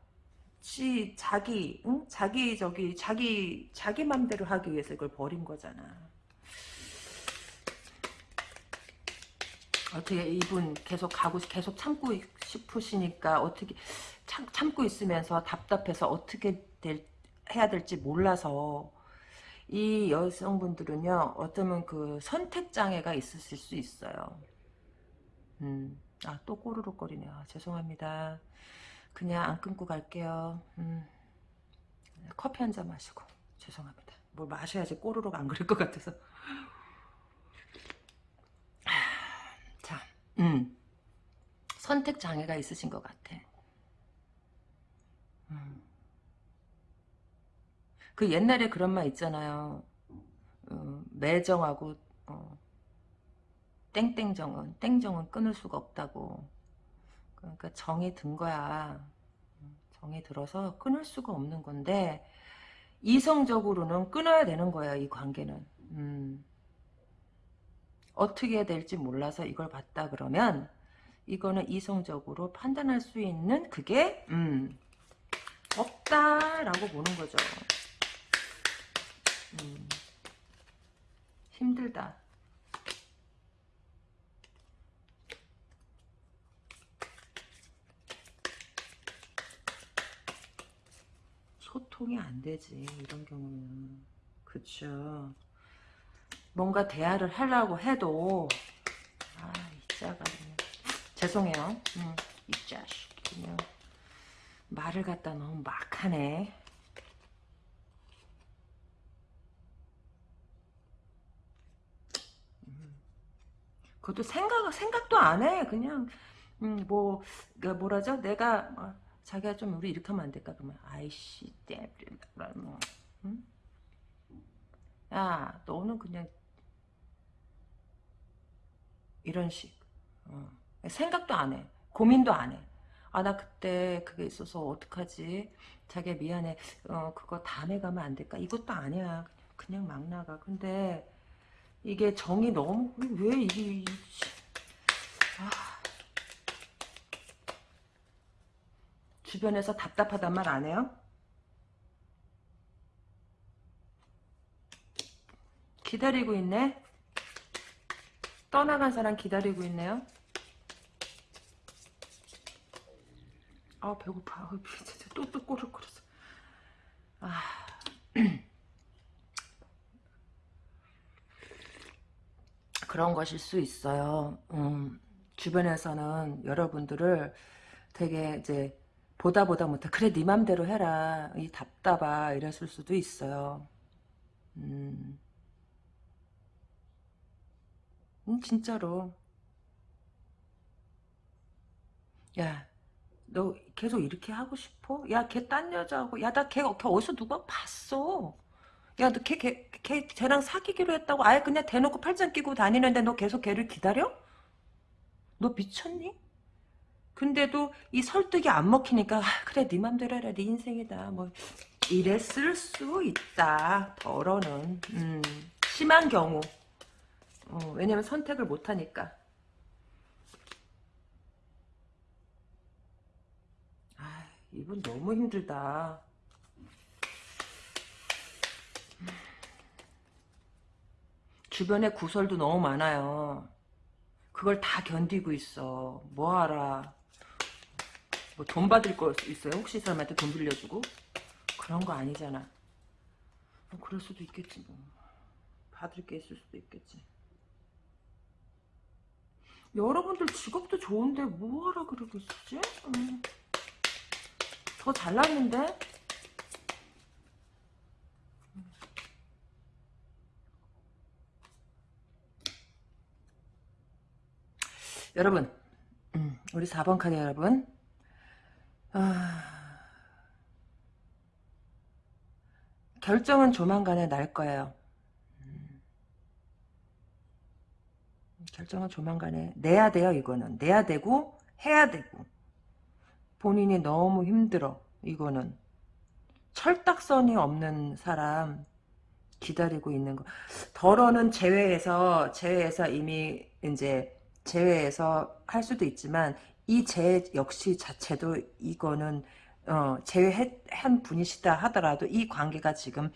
지 자기 응? 자기 저기 자기 자기 맘대로 하기 위해서 이걸 버린 거잖아. 어떻게 이분 계속 가고 계속 참고 싶으시니까 어떻게 참, 참고 있으면서 답답해서 어떻게 될 해야 될지 몰라서 이 여성분들은요 어쩌면 그 선택 장애가 있으실 수 있어요. 음, 아또 꼬르륵 거리네요. 아, 죄송합니다. 그냥 안 끊고 갈게요. 음, 커피 한 잔 마시고 죄송합니다. 뭘 마셔야지 꼬르륵 안 그럴 것 같아서. 자, 음, 선택 장애가 있으신 것 같아. 음. 그 옛날에 그런 말 있잖아요. 어, 매정하고 어, 땡땡정은 땡정은 끊을 수가 없다고. 그러니까 정이 든 거야. 정이 들어서 끊을 수가 없는 건데 이성적으로는 끊어야 되는 거야 이 관계는. 음. 어떻게 될지 몰라서 이걸 봤다 그러면 이거는 이성적으로 판단할 수 있는 그게 음, 없다라고 보는 거죠. 음, 힘들다. 소통이 안 되지 이런 경우는 그쵸 뭔가 대화를 하려고 해도 아 이 자가 죄송해요 음, 이 자식 그냥 말을 갖다 너무 막 하네 음. 그것도 생각, 생각도 안 해. 그냥, 음, 뭐, 그 뭐라죠? 내가, 뭐, 자기가 좀 우리 이렇게 하면 안 될까? 그러면, 아이씨, 땜, 뭐, 응? 야, 너는 그냥, 이런 식. 어. 생각도 안 해. 고민도 안 해. 아, 나 그때 그게 있어서 어떡하지? 자기야, 미안해. 어, 그거 다음에 가면 안 될까? 이것도 아니야. 그냥, 막 나가. 근데, 이게 정이 너무, 왜 이게, 아. 주변에서 답답하단 말 안 해요? 기다리고 있네? 떠나간 사람 기다리고 있네요? 아 배고파. 아, 또또 꼬르꼬르서 아. 그런 것일 수 있어요. 음, 주변에서는 여러분들을 되게 이제 보다 보다 못해 그래 네 맘대로 해라. 이 답답아. 이랬을 수도 있어요. 음, 음 진짜로 야 너 계속 이렇게 하고 싶어? 야, 걔 딴 여자하고, 야, 나 걔, 걔 어디서 누가 봤어? 야, 너 걔, 걔, 걔, 쟤랑 사귀기로 했다고 아예 그냥 대놓고 팔짱 끼고 다니는데 너 계속 걔를 기다려? 너 미쳤니? 근데도 이 설득이 안 먹히니까, 아, 그래, 네 맘대로 해라, 네 인생이다. 뭐, 이랬을 수 있다. 더러는. 음, 심한 경우. 어, 왜냐면 선택을 못하니까. 이분 너무 힘들다. 주변에 구설도 너무 많아요. 그걸 다 견디고 있어. 뭐돈 받을 거 있어요? 혹시 사람한테 돈 빌려주고? 그런 거 아니잖아. 뭐 그럴 수도 있겠지 뭐. 받을 게 있을 수도 있겠지. 여러분들 직업도 좋은데 뭐하라 그러고 있지? 음. 더 잘났는데? 여러분 음, 우리 4번 카드 여러분 아, 결정은 조만간에 날 거예요 결정은 조만간에 내야 돼요 이거는 내야 되고 해야 되고 본인이 너무 힘들어. 이거는. 철딱선이 없는 사람 기다리고 있는 거. 덜어는 제외해서 제외해서 이미 이제 제외해서 할 수도 있지만 이 제 역시 자체도 이거는 어, 제외한 분이시다 하더라도 이 관계가 지금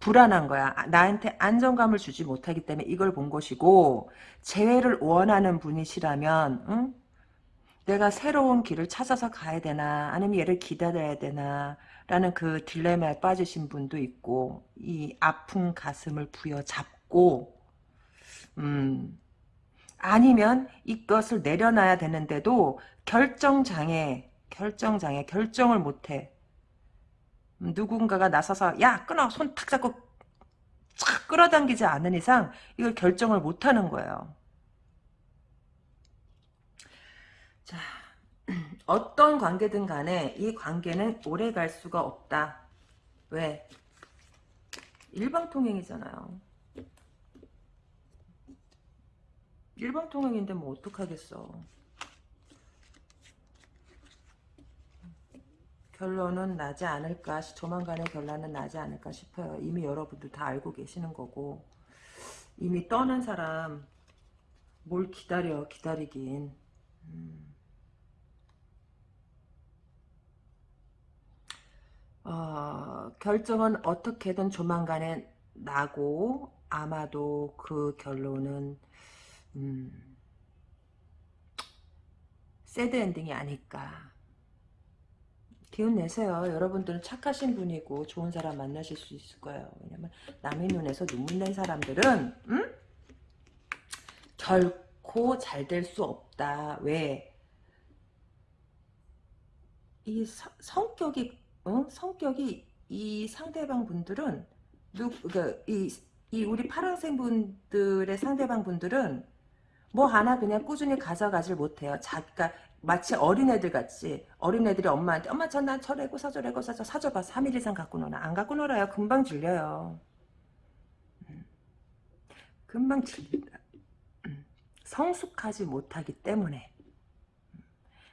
불안한 거야. 아, 나한테 안정감을 주지 못하기 때문에 이걸 본 것이고 재회를 원하는 분이시라면 응? 내가 새로운 길을 찾아서 가야 되나 아니면 얘를 기다려야 되나 라는 그 딜레마에 빠지신 분도 있고 이 아픈 가슴을 부여잡고 음 아니면 이것을 내려놔야 되는데도 결정장애 결정장애 결정을 못해 음, 누군가가 나서서 야 끊어 손 탁 잡고 착 끌어당기지 않은 이상 이걸 결정을 못하는 거예요 자 어떤 관계든 간에 이 관계는 오래 갈 수가 없다. 왜? 일방통행이잖아요. 일방통행인데 뭐 어떡하겠어. 결론은 나지 않을까 조만간에 결론은 나지 않을까 싶어요. 이미 여러분도 다 알고 계시는 거고 이미 떠난 사람 뭘 기다려 기다리긴 음. 어, 결정은 어떻게든 조만간에 나고 아마도 그 결론은 음, 새드 엔딩이 아닐까 기운 내세요 여러분들은 착하신 분이고 좋은 사람 만나실 수 있을 거예요 왜냐면 남의 눈에서 눈물 낸 사람들은 음? 결코 잘 될 수 없다 왜? 이 서, 성격이 어? 성격이 이 상대방 분들은 누, 그, 이, 이 우리 파란색 분들의 상대방 분들은 뭐 하나 그냥 꾸준히 가져가질 못해요. 자기가 마치 어린애들 같이 어린애들이 엄마한테 엄마 저난 저래고 사저래고 사저 사줘봐 3일 이상 갖고 놀아 안 갖고 놀아요 금방 질려요 음. 금방 질린다 음. 성숙하지 못하기 때문에 음.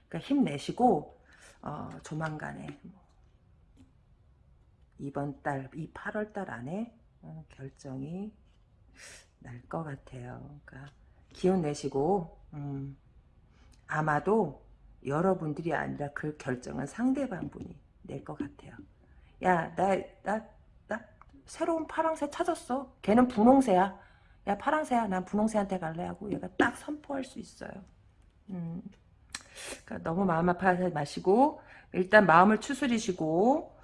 그러니까 힘내시고 어, 조만간에 뭐 이번 달, 이 8월 달 안에 어, 결정이 날 것 같아요. 그러니까 기운 내시고 음, 아마도 여러분들이 아니라 그 결정은 상대방 분이 낼 것 같아요. 야, 나, 나, 나 새로운 파랑새 찾았어. 걔는 분홍새야. 야, 파랑새야. 난 분홍새한테 갈래 하고 얘가 딱 선포할 수 있어요. 음. 그러니까 너무 마음 아파하지 마시고 일단 마음을 추스리시고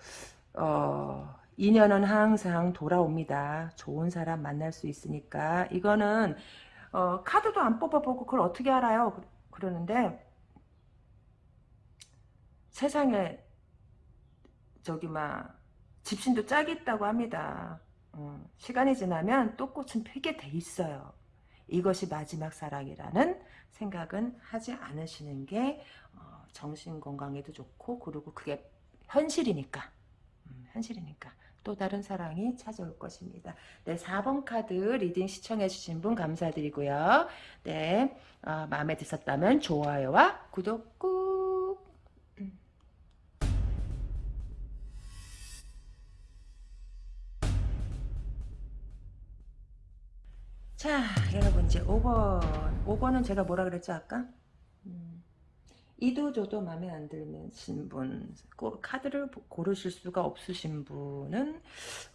어, 인연은 항상 돌아옵니다. 좋은 사람 만날 수 있으니까 이거는 어, 카드도 안 뽑아보고 그걸 어떻게 알아요? 그러는데 세상에 저기 막 짚신도 짝이 있다고 합니다. 어, 시간이 지나면 또 꽃은 피게 돼 있어요. 이것이 마지막 사랑이라는 생각은 하지 않으시는 게 어, 정신 건강에도 좋고 그리고 그게 현실이니까 현실이니까 또 다른 사랑이 찾아올 것입니다. 네, 4번 카드 reading 시청해주신 분 감사드리고요. 네, 어, 마음에 드셨다면 좋아요와 구독 꾹! 음. 자, 여러분 이제 5번. 5번은 제가 뭐라 그랬죠, 아까? 음. 이도저도 마음에 안 드신 분 카드를 고르실 수가 없으신 분은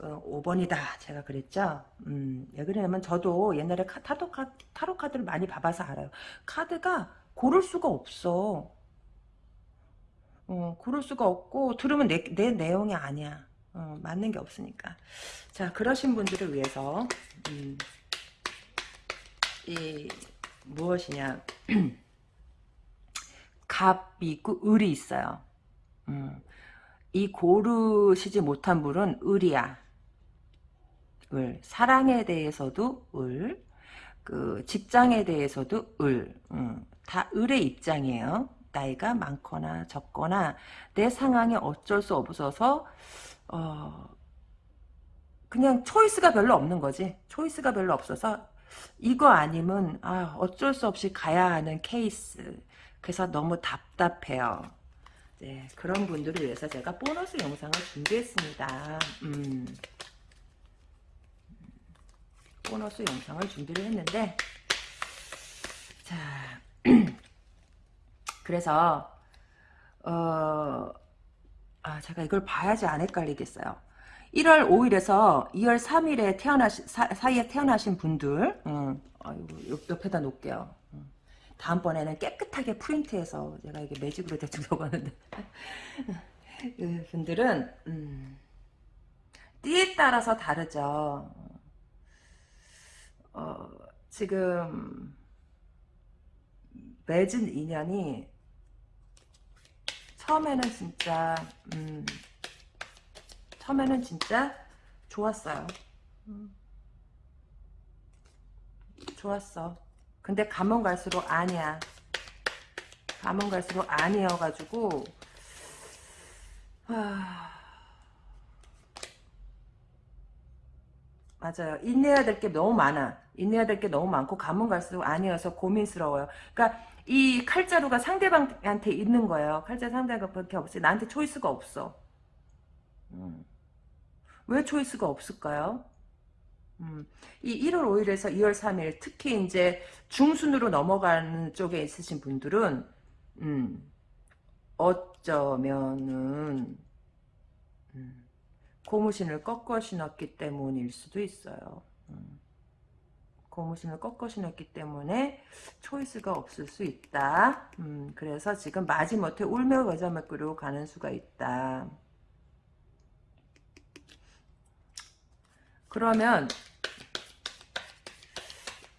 어, 5번이다 제가 그랬죠? 음, 왜 그러냐면 저도 옛날에 카, 타로, 카, 타로 카드를 많이 봐봐서 알아요. 카드가 고를 수가 없어. 어, 고를 수가 없고 들으면 내, 내 내용이 아니야. 어, 맞는 게 없으니까. 자 그러신 분들을 위해서 음, 이 무엇이냐 갑이 있고 을이 있어요. 음. 이 고르시지 못한 분은 을이야. 을. 사랑에 대해서도 을. 그 직장에 대해서도 을. 음. 다 을의 입장이에요. 나이가 많거나 적거나 내 상황이 어쩔 수 없어서 어 그냥 초이스가 별로 없는 거지. 초이스가 별로 없어서 이거 아니면 아 어쩔 수 없이 가야 하는 케이스. 그래서 너무 답답해요. 네, 그런 분들을 위해서 제가 보너스 영상을 준비했습니다. 음. 보너스 영상을 준비를 했는데 자 그래서 어, 아 제가 이걸 봐야지 안 헷갈리겠어요. 1월 5일에서 2월 3일에 태어나신 사, 이에 태어나신 분들 음, 아이고, 옆에다 놓을게요. 다음번에는 깨끗하게 프린트해서 제가 이게 매직으로 대충 적었는데 그 분들은 음, 띠에 따라서 다르죠. 어, 지금 맺은 인연이 처음에는 진짜 음, 처음에는 진짜 좋았어요. 음, 좋았어. 근데 가면 갈수록 아니야. 가면 갈수록 아니어가지고 하... 맞아요. 인내해야 될 게 너무 많아. 인내해야 될 게 너무 많고 가면 갈수록 아니어서 고민스러워요. 그러니까 이 칼자루가 상대방한테 있는 거예요. 칼자 상대방밖에 없어요. 나한테 초이스가 없어. 음. 왜 초이스가 없을까요? 음. 이 1월 5일에서 2월 3일 특히 이제 중순으로 넘어가는 쪽에 있으신 분들은 음. 어쩌면은 음. 고무신을 꺾어 신었기 때문일 수도 있어요. 음. 고무신을 꺾어 신었기 때문에 초이스가 없을 수 있다. 음, 그래서 지금 마지못해 울며 끓고 가는 수가 있다. 그러면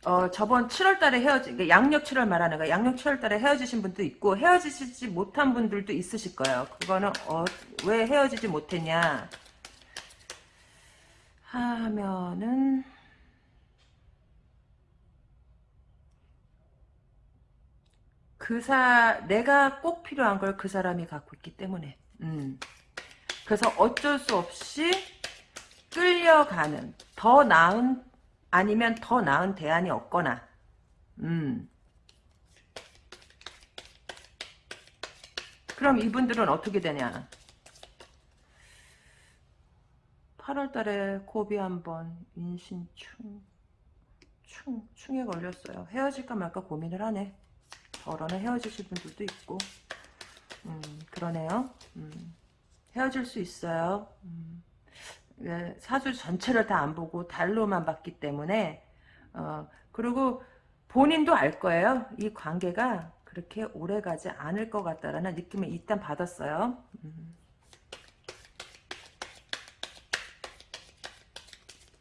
어, 저번 7월달에 헤어진 양력 7월 말하는 거 양력 7월달에 헤어지신 분도 있고 헤어지지 못한 분들도 있으실 거예요. 그거는 어, 왜 헤어지지 못했냐 하면은 그사 내가 꼭 필요한 걸 그 사람이 갖고 있기 때문에 음. 그래서 어쩔 수 없이 끌려가는 더 나은 아니면 더 나은 대안이 없거나. 음. 그럼 이분들은 어떻게 되냐? 8월달에 고비 한번 인신충 충, 충에 걸렸어요. 헤어질까 말까 고민을 하네. 더러는 헤어지실 분들도 있고. 음, 그러네요. 음, 헤어질 수 있어요. 음. 예, 사주 전체를 다 안 보고 달로만 봤기 때문에 어, 그리고 본인도 알 거예요. 이 관계가 그렇게 오래가지 않을 것 같다라는 느낌을 일단 받았어요. 음.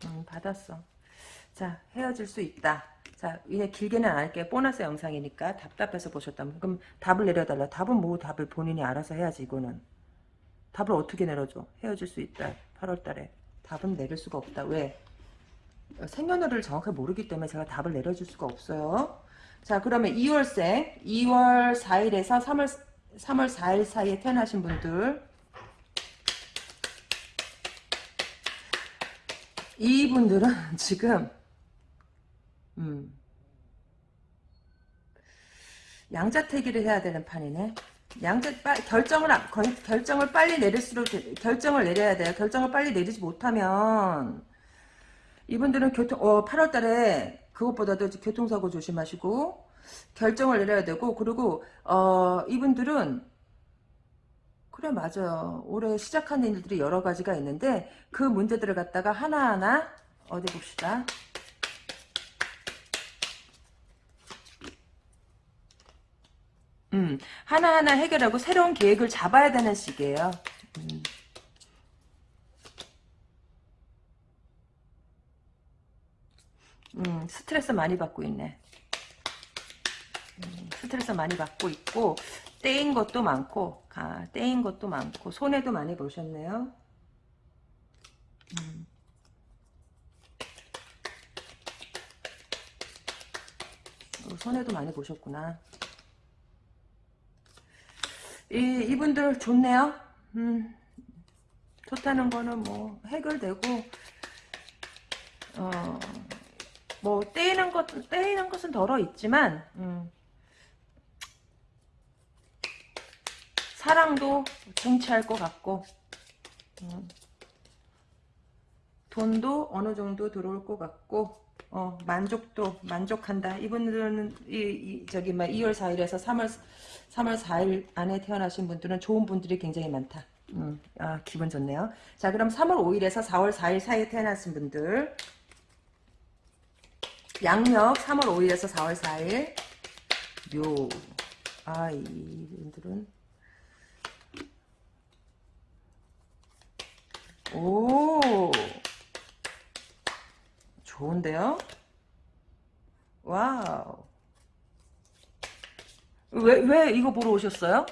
음, 받았어. 자 헤어질 수 있다. 자 이제 길게는 안 할게요. 보너스 영상이니까 답답해서 보셨다면 그럼 답을 내려달라. 답은 뭐 답을 본인이 알아서 해야지 이거는. 답을 어떻게 내려줘? 헤어질 수 있다. 8월달에 답은 내릴 수가 없다. 왜? 생년월일을 정확하게 모르기 때문에 제가 답을 내려줄 수가 없어요. 자 그러면 2월생 2월 4일에서 3월 3월 4일 사이에 태어나신 분들 이분들은 지금 음, 양자택일을 해야 되는 판이네. 양자 결정을 결정을 빨리 내릴수록 결정을 내려야 돼요. 결정을 빨리 내리지 못하면 이분들은 교통 어 8월 달에 그것보다도 교통사고 조심하시고 결정을 내려야 되고 그리고 어 이분들은 그래 맞아요. 올해 시작한 일들이 여러 가지가 있는데 그 문제들을 갖다가 하나하나 어디 봅시다. 음, 하나하나 해결하고 새로운 계획을 잡아야 되는 시기예요. 음. 음, 스트레스 많이 받고 있네. 음, 스트레스 많이 받고 있고 떼인 것도 많고 아, 떼인 것도 많고 손해도 많이 보셨네요. 음. 어, 손해도 많이 보셨구나. 이, 이분들 좋네요. 음, 좋다는 거는 뭐 해결되고 어, 뭐 떼이는 것 떼이는 것은 덜어 있지만 음, 사랑도 정치할 것 같고 음, 돈도 어느 정도 들어올 것 같고 어, 만족도 만족한다. 이분들은 이, 이 저기 막 2월 4일에서 3월 3월 4일 안에 태어나신 분들은 좋은 분들이 굉장히 많다. 음, 아, 기분 좋네요. 자, 그럼 3월 5일에서 4월 4일 사이에 태어나신 분들 양력 3월 5일에서 4월 4일 묘. 아, 이분들은 오. 좋은데요? wow. 왜, 왜 이거 보러 오셨어요?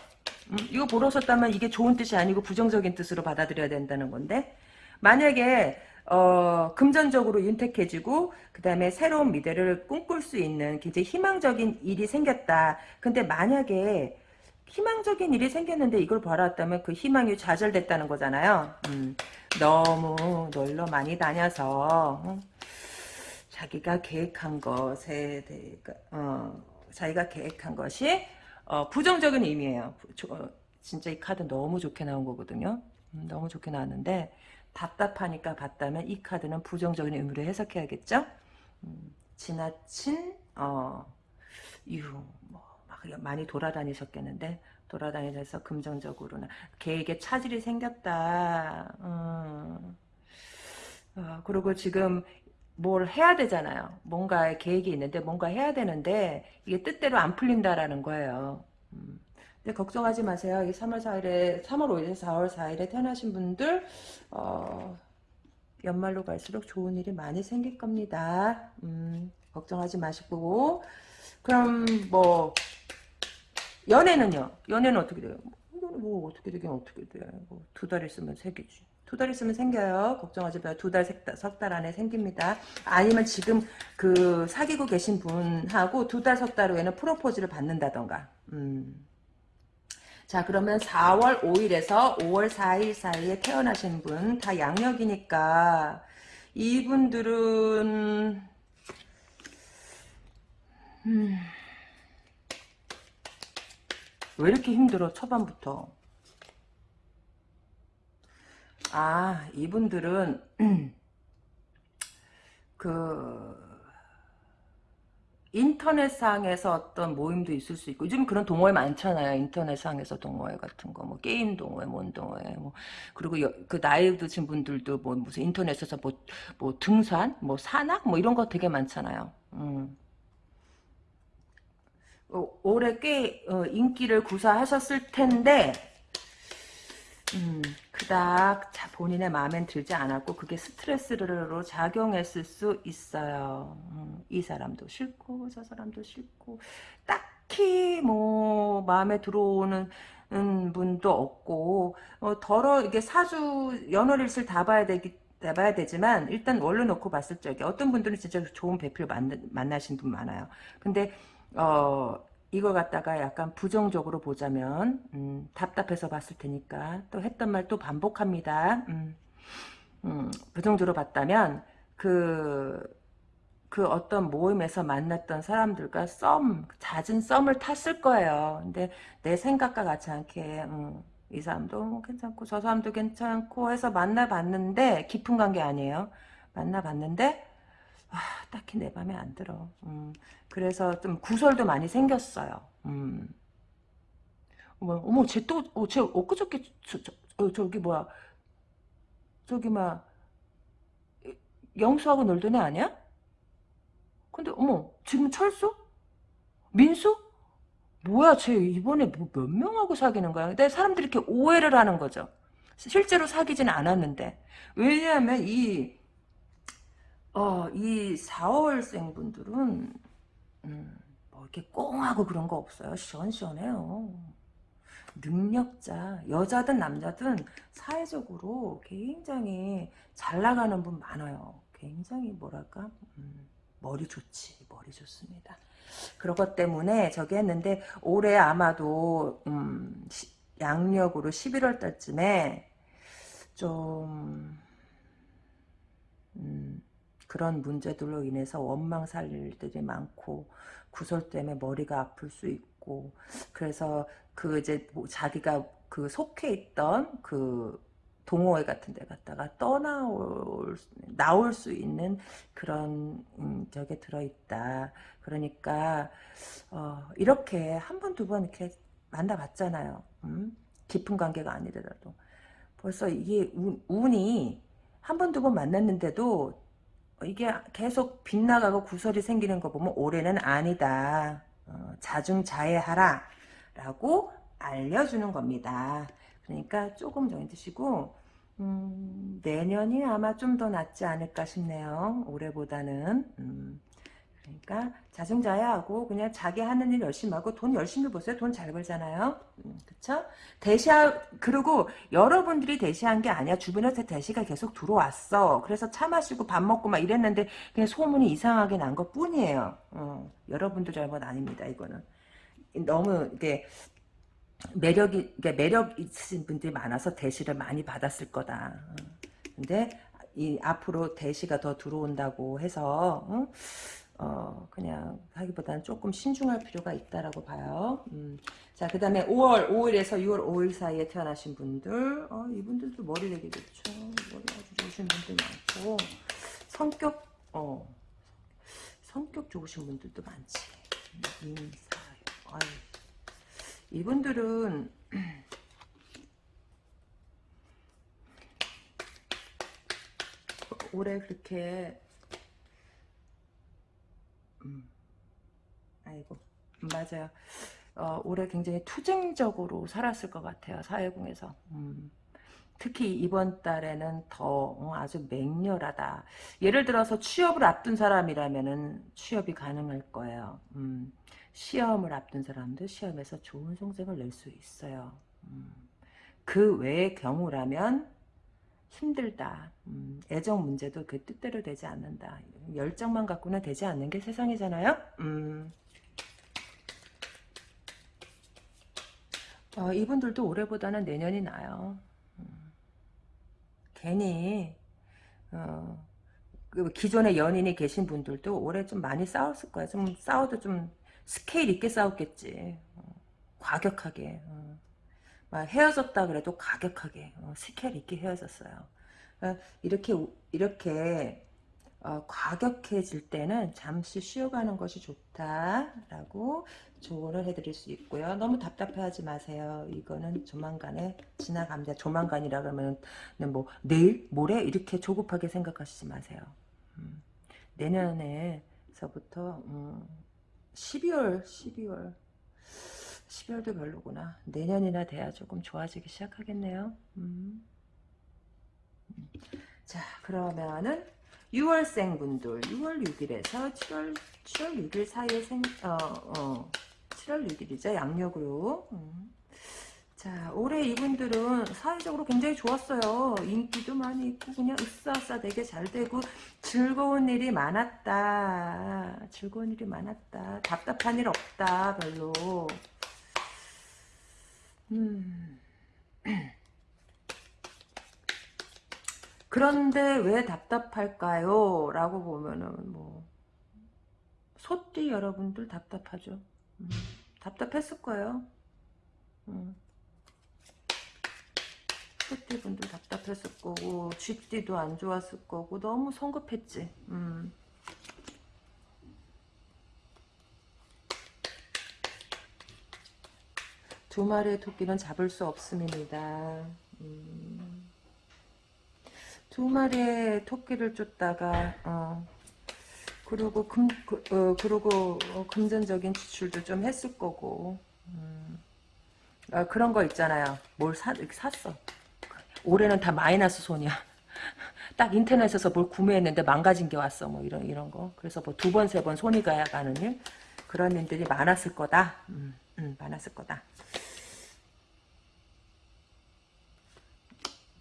음, 이거 보러 오셨다면 이게 좋은 뜻이 아니고 부정적인 뜻으로 받아들여야 된다는 건데 만약에 어, 금전적으로 윤택해지고 그 다음에 새로운 미래를 꿈꿀 수 있는 굉장히 희망적인 일이 생겼다. 근데 만약에 희망적인 일이 생겼는데 이걸 바라왔다면 그 희망이 좌절됐다는 거잖아요. 음, 너무 놀러 많이 다녀서 어, 자기가 계획한 것에 대해 어, 자기가 계획한 것이 어, 부정적인 의미예요. 어, 진짜 이 카드 너무 좋게 나온 거거든요. 음, 너무 좋게 나왔는데 답답하니까 봤다면 이 카드는 부정적인 의미로 해석해야겠죠? 음, 지나친 어, 이유 뭐막 많이 돌아다니셨겠는데 돌아다니면서 금전적으로는 계획에 차질이 생겼다. 음. 어, 그리고 지금 뭘 해야 되잖아요. 뭔가의 계획이 있는데 뭔가 해야 되는데 이게 뜻대로 안 풀린다라는 거예요. 음. 근데 걱정하지 마세요. 이 3월 4일에 3월 5일에서 4월 4일에 태어나신 분들 어, 연말로 갈수록 좋은 일이 많이 생길 겁니다. 음, 걱정하지 마시고 그럼 뭐 연애는요? 연애는 어떻게 돼요? 뭐 어떻게 되긴 어떻게 돼. 뭐두 달 있으면 세 개지. 두 달 있으면 생겨요. 걱정하지 마요. 두 달, 석 달 안에 생깁니다. 아니면 지금 그 사귀고 계신 분하고 두 달, 석 달 후에는 프로포즈를 받는다던가. 음. 자 그러면 4월 5일에서 5월 4일 사이에 태어나신 분 다 양력이니까 이분들은 음, 왜 이렇게 힘들어 초반부터 아 이분들은 그 인터넷상에서 어떤 모임도 있을 수 있고 요즘 그런 동호회 많잖아요. 인터넷상에서 동호회 같은 거, 뭐 게임 동호회, 뭔 동호회, 뭐 그리고 여, 그 나이 드신 분들도 뭐 무슨 인터넷에서 뭐, 뭐 등산, 뭐 산악, 뭐 이런 거 되게 많잖아요. 음. 어, 올해 꽤 어, 인기를 구사하셨을 텐데 음, 그닥 본인의 마음엔 들지 않았고 그게 스트레스로 작용했을 수 있어요. 음, 이 사람도 싫고 저 사람도 싫고 딱히 뭐 마음에 들어오는 분도 없고 어, 덜어 이게 사주 연월일을 다 봐야 되기 봐야 되지만 일단 원로 놓고 봤을 적에 어떤 분들은 진짜 좋은 배필 만나, 만나신 분 많아요. 근데 어 이걸 갖다가 약간 부정적으로 보자면 음, 답답해서 봤을 테니까 또 했던 말 또 반복합니다. 음, 음, 부정적으로 봤다면 그, 그 어떤 모임에서 만났던 사람들과 썸, 잦은 썸을 탔을 거예요. 근데 내 생각과 같지 않게 음, 이 사람도 괜찮고 저 사람도 괜찮고 해서 만나봤는데 깊은 관계 아니에요. 만나봤는데 아, 딱히 내 맘에 안 들어. 음, 그래서 좀 구설도 많이 생겼어요. 음. 어머, 어머, 쟤 또, 어, 쟤 엊그저께, 저, 저, 어, 저기 뭐야, 저기 막, 영수하고 놀던 애 아니야? 근데, 어머, 지금 철수? 민수? 뭐야, 쟤 이번에 뭐 몇 명하고 사귀는 거야? 근데 사람들이 이렇게 오해를 하는 거죠. 실제로 사귀지는 않았는데. 왜냐하면 이, 어, 이 4월생 분들은, 음, 뭐 이렇게 꽁하고 그런 거 없어요. 시원시원해요. 능력자, 여자든 남자든 사회적으로 굉장히 잘 나가는 분 많아요. 굉장히 뭐랄까, 음, 머리 좋지, 머리 좋습니다. 그런 것 때문에 저기 했는데 올해 아마도 음, 시, 양력으로 11월 달쯤에 좀 음, 그런 문제들로 인해서 원망 살 일들이 많고 구설 때문에 머리가 아플 수 있고 그래서 그 이제 뭐 자기가 그 속해 있던 그 동호회 같은 데 갔다가 떠나올 나올 수 있는 그런 음, 저게 들어있다. 그러니까 어, 이렇게 한 번 두번 이렇게 만나봤잖아요. 음? 깊은 관계가 아니더라도 벌써 이게 운, 운이 한 번 두 번 만났는데도 이게 계속 빗나가고 구설이 생기는 거 보면 올해는 아니다. 어, 자중자애하라 라고 알려주는 겁니다. 그러니까 조금 정해 드시고 음, 내년이 아마 좀 더 낫지 않을까 싶네요. 올해보다는. 음, 그러니까 자중자야 하고 그냥 자기 하는 일 열심히 하고 돈 열심히 보세요. 돈 잘 벌잖아요. 음, 그쵸? 대시하 그리고 여러분들이 대시한 게 아니야. 주변에서 대시가 계속 들어왔어. 그래서 차 마시고 밥 먹고 막 이랬는데 그냥 소문이 이상하게 난 것 뿐이에요. 어, 여러분들 잘못 아닙니다. 이거는 너무 이게 매력이 그러니까 매력 있으신 분들이 많아서 대시를 많이 받았을 거다. 어. 근데 이 앞으로 대시가 더 들어온다고 해서 어? 어, 그냥 하기보다는 조금 신중할 필요가 있다라고 봐요. 음. 자, 그 다음에 5월 5일에서 6월 5일 사이에 태어나신 분들, 어, 이분들도 머리 되게 좋죠. 머리 아주 좋으신 분들 많고, 성격, 어, 성격 좋으신 분들도 많지. 인사, 아유. 이분들은, 올해 그렇게 음. 아이고 음, 맞아요. 어, 올해 굉장히 투쟁적으로 살았을 것 같아요. 사회공에서. 음. 특히 이번 달에는 더 어, 아주 맹렬하다. 예를 들어서 취업을 앞둔 사람이라면 취업이 가능할 거예요. 음. 시험을 앞둔 사람도 시험에서 좋은 성적을 낼 수 있어요. 음. 그 외의 경우라면 힘들다. 음, 애정 문제도 그 뜻대로 되지 않는다. 열정만 갖고는 되지 않는 게 세상이잖아요. 음. 어, 이분들도 올해보다는 내년이 나요. 음. 괜히 어, 그 기존의 연인이 계신 분들도 올해 좀 많이 싸웠을 거야. 좀 싸워도 좀 스케일 있게 싸웠겠지. 어, 과격하게. 어. 헤어졌다 그래도 과격하게 어, 스케일 있게 헤어졌어요. 어, 이렇게 이렇게 어, 과격해질 때는 잠시 쉬어가는 것이 좋다라고 조언을 해드릴 수 있고요. 너무 답답해하지 마세요. 이거는 조만간에 지나갑니다. 조만간이라 그러면 뭐 내일, 모레 이렇게 조급하게 생각하시지 마세요. 음, 내년에서부터 음, 12월, 12월 12월도 별로구나. 내년이나 돼야 조금 좋아지기 시작하겠네요. 음. 음. 자, 그러면은 6월생 분들 6월 6일에서 7월 7월 6일 사이에 생 어, 어 7월 6일이죠. 양력으로. 음. 자, 올해 이분들은 사회적으로 굉장히 좋았어요. 인기도 많이 있고 그냥 으싸으싸 되게 잘 되고 즐거운 일이 많았다. 즐거운 일이 많았다. 답답한 일 없다. 별로. 음. 그런데 왜 답답할까요? 라고 보면은 뭐 소띠 여러분들 답답하죠. 음, 답답했을 거예요. 음. 소띠 분들 답답했을 거고 쥐띠도 안 좋았을 거고 너무 성급했지. 음. 두 마리의 토끼는 잡을 수 없습니다. 음. 두 마리의 토끼를 쫓다가 어, 그리고 금 그, 어, 그리고 어, 금전적인 지출도 좀 했을 거고 음. 아, 그런 거 있잖아요. 뭘 사, 샀어. 올해는 다 마이너스 손이야. 딱 인터넷에서 뭘 구매했는데 망가진 게 왔어. 뭐 이런 이런 거. 그래서 뭐 두 번 세 번 손이 가야 가는 일 그런 일들이 많았을 거다. 음, 음, 많았을 거다.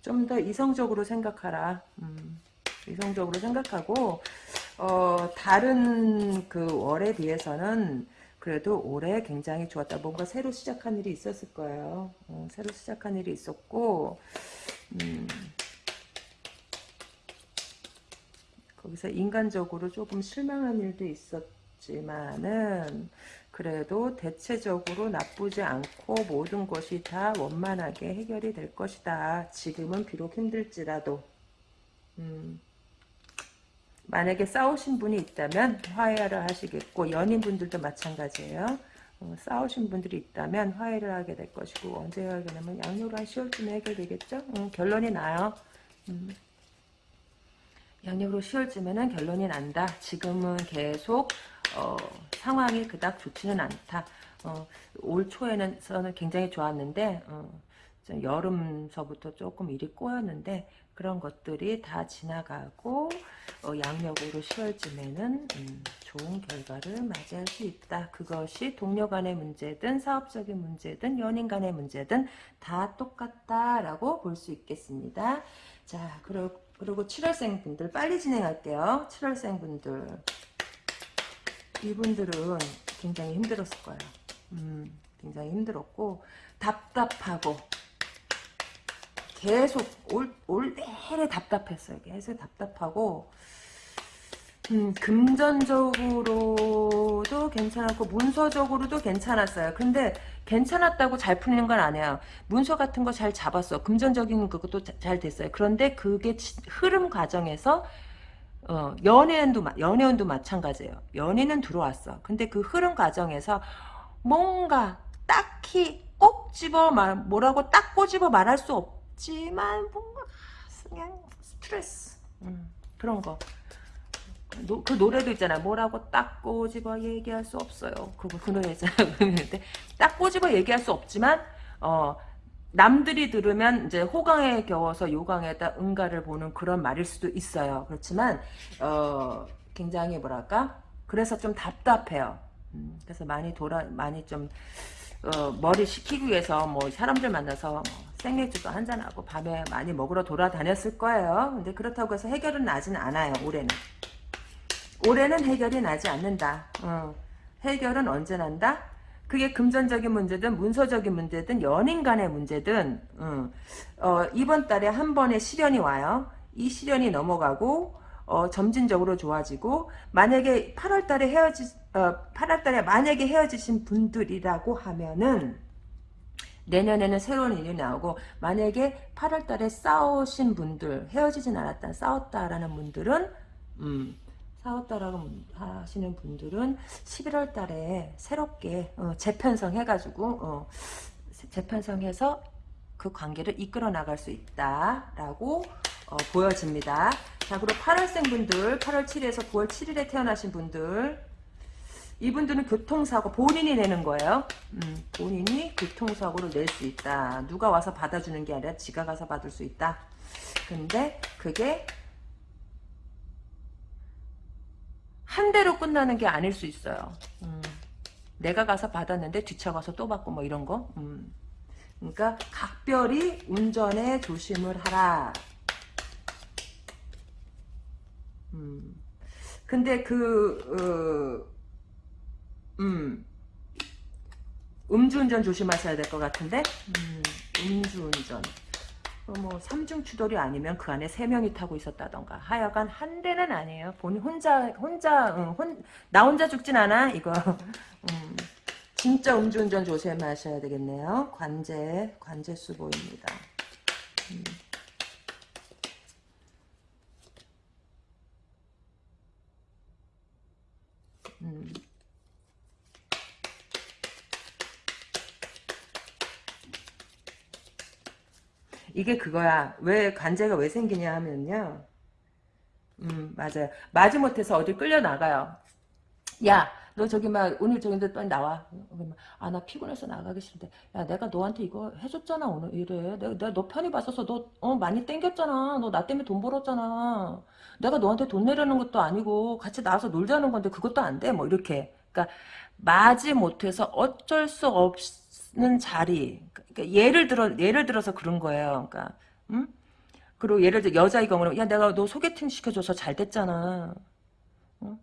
좀 더 이성적으로 생각하라. 음, 이성적으로 생각하고 어, 다른 그 월에 비해서는 그래도 올해 굉장히 좋았다. 뭔가 새로 시작한 일이 있었을 거예요. 어, 새로 시작한 일이 있었고 음, 거기서 인간적으로 조금 실망한 일도 있었지만은 그래도 대체적으로 나쁘지 않고 모든 것이 다 원만하게 해결이 될 것이다. 지금은 비록 힘들지라도 음, 만약에 싸우신 분이 있다면 화해를 하시겠고 연인분들도 마찬가지예요. 어, 싸우신 분들이 있다면 화해를 하게 될 것이고 언제 해결되냐면 양육을 한 10월쯤에 해결되겠죠? 음, 결론이 나요. 음. 양력으로 10월쯤에는 결론이 난다. 지금은 계속 어, 상황이 그닥 좋지는 않다. 어, 올 초에는 굉장히 좋았는데 어, 좀 여름서부터 조금 일이 꼬였는데 그런 것들이 다 지나가고 어, 양력으로 10월쯤에는 음, 좋은 결과를 맞이할 수 있다. 그것이 동료 간의 문제든 사업적인 문제든 연인 간의 문제든 다 똑같다라고 볼 수 있겠습니다. 자, 그리고, 그리고 7월생 분들 빨리 진행할게요. 7월생 분들 이분들은 굉장히 힘들었을 거예요. 음, 굉장히 힘들었고 답답하고 계속 올, 올 내내 답답했어요. 계속 답답하고 음, 금전적으로도 괜찮았고 문서적으로도 괜찮았어요. 근데 괜찮았다고 잘 풀리는 건 아니에요. 문서 같은 거 잘 잡았어. 금전적인 것도 잘 됐어요. 그런데 그게 흐름 과정에서 어, 연애운도 연애운도 마찬가지예요. 연애는 들어왔어. 근데 그 흐름 과정에서 뭔가 딱히 꼭 집어 말 뭐라고 딱 꼬집어 말할 수 없지만 뭔가 그냥 스트레스 음, 그런 거. 노, 그 노래도 있잖아. 뭐라고 딱 꼬집어 얘기할 수 없어요. 그거 그 노래 있잖아. 딱 꼬집어 얘기할 수 없지만 어 남들이 들으면 이제 호강에 겨워서 요강에다 응가를 보는 그런 말일 수도 있어요. 그렇지만 어 굉장히 뭐랄까 그래서 좀 답답해요. 음, 그래서 많이 돌아 많이 좀 어, 머리 식히기 위해서 뭐 사람들 만나서 뭐 생맥주도 한잔 하고 밤에 많이 먹으러 돌아다녔을 거예요. 근데 그렇다고 해서 해결은 나진 않아요. 올해는. 올해는 해결이 나지 않는다. 어, 해결은 언제 난다? 그게 금전적인 문제든 문서적인 문제든 연인 간의 문제든 음, 어, 이번 달에 한 번의 시련이 와요. 이 시련이 넘어가고 어, 점진적으로 좋아지고 만약에 8월 달에 헤어지 어, 8월 달에 만약에 헤어지신 분들이라고 하면은 내년에는 새로운 일이 나오고 만약에 8월 달에 싸우신 분들 헤어지진 않았다 싸웠다라는 분들은 음, 싸웠다라고 하시는 분들은 11월 달에 새롭게 어, 재편성 해가지고 어, 재편성해서 그 관계를 이끌어 나갈 수 있다라고 어, 보여집니다. 자 그리고 8월생 분들 8월 7일에서 9월 7일에 태어나신 분들 이분들은 교통사고 본인이 내는 거예요. 음, 본인이 교통사고를 낼 수 있다. 누가 와서 받아주는 게 아니라 지가 가서 받을 수 있다. 근데 그게 한 대로 끝나는 게 아닐 수 있어요. 음, 내가 가서 받았는데 뒤쳐가서 또 받고 뭐 이런 거. 음. 그러니까 각별히 운전에 조심을 하라. 음. 근데 그 어, 음. 음주운전 조심하셔야 될 것 같은데 음, 음주운전 어, 뭐 삼중 추돌이 아니면 그 안에 세 명이 타고 있었다던가 하여간 한 대는 아니에요. 본 혼자 혼자 응, 혼, 나 혼자 죽진 않아 이거. 음, 진짜 음주운전 조심하셔야 되겠네요. 관제 관제 수보입니다. 음. 음. 이게 그거야. 왜 관제가 왜 생기냐 하면요. 음 맞아요. 마지못해서 어디 끌려 나가요. 야, 너 저기 막 오늘 저기인데 빨리 나와. 아 나 피곤해서 나가기 싫은데. 야 내가 너한테 이거 해줬잖아 오늘 이래. 내가, 내가 너 편히 봤어서 너 어, 많이 땡겼잖아. 너 나 때문에 돈 벌었잖아. 내가 너한테 돈 내려는 것도 아니고 같이 나와서 놀자는 건데 그것도 안 돼. 뭐 이렇게. 그러니까 마지 못해서 어쩔 수 없 는 자리. 그러니까 예를 들어 예를 들어서 그런 거예요. 그러니까 음? 그리고 예를 들어 여자의 경우는 야 내가 너 소개팅 시켜줘서 잘 됐잖아. 어?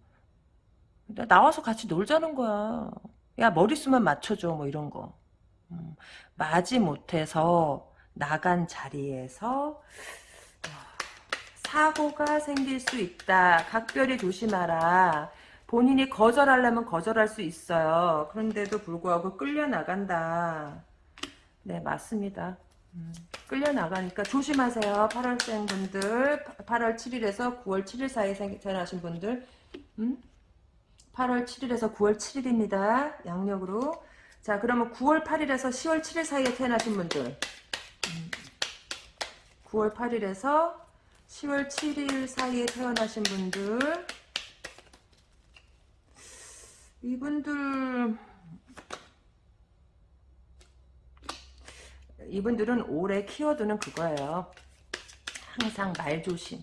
나와서 같이 놀자는 거야. 야 머리수만 맞춰줘 뭐 이런 거. 음, 마지 못해서 나간 자리에서 사고가 생길 수 있다. 각별히 조심하라. 본인이 거절하려면 거절할 수 있어요. 그런데도 불구하고 끌려나간다. 네, 맞습니다. 음, 끌려나가니까 조심하세요. 8월생 분들, 8월 7일에서 9월 7일 사이에 태어나신 분들, 음? 8월 7일에서 9월 7일입니다. 양력으로. 자, 그러면 9월 8일에서 10월 7일 사이에 태어나신 분들, 음, 9월 8일에서 10월 7일 사이에 태어나신 분들, 이분들 이분들은 올해 키워드는 그거예요. 항상 말 조심.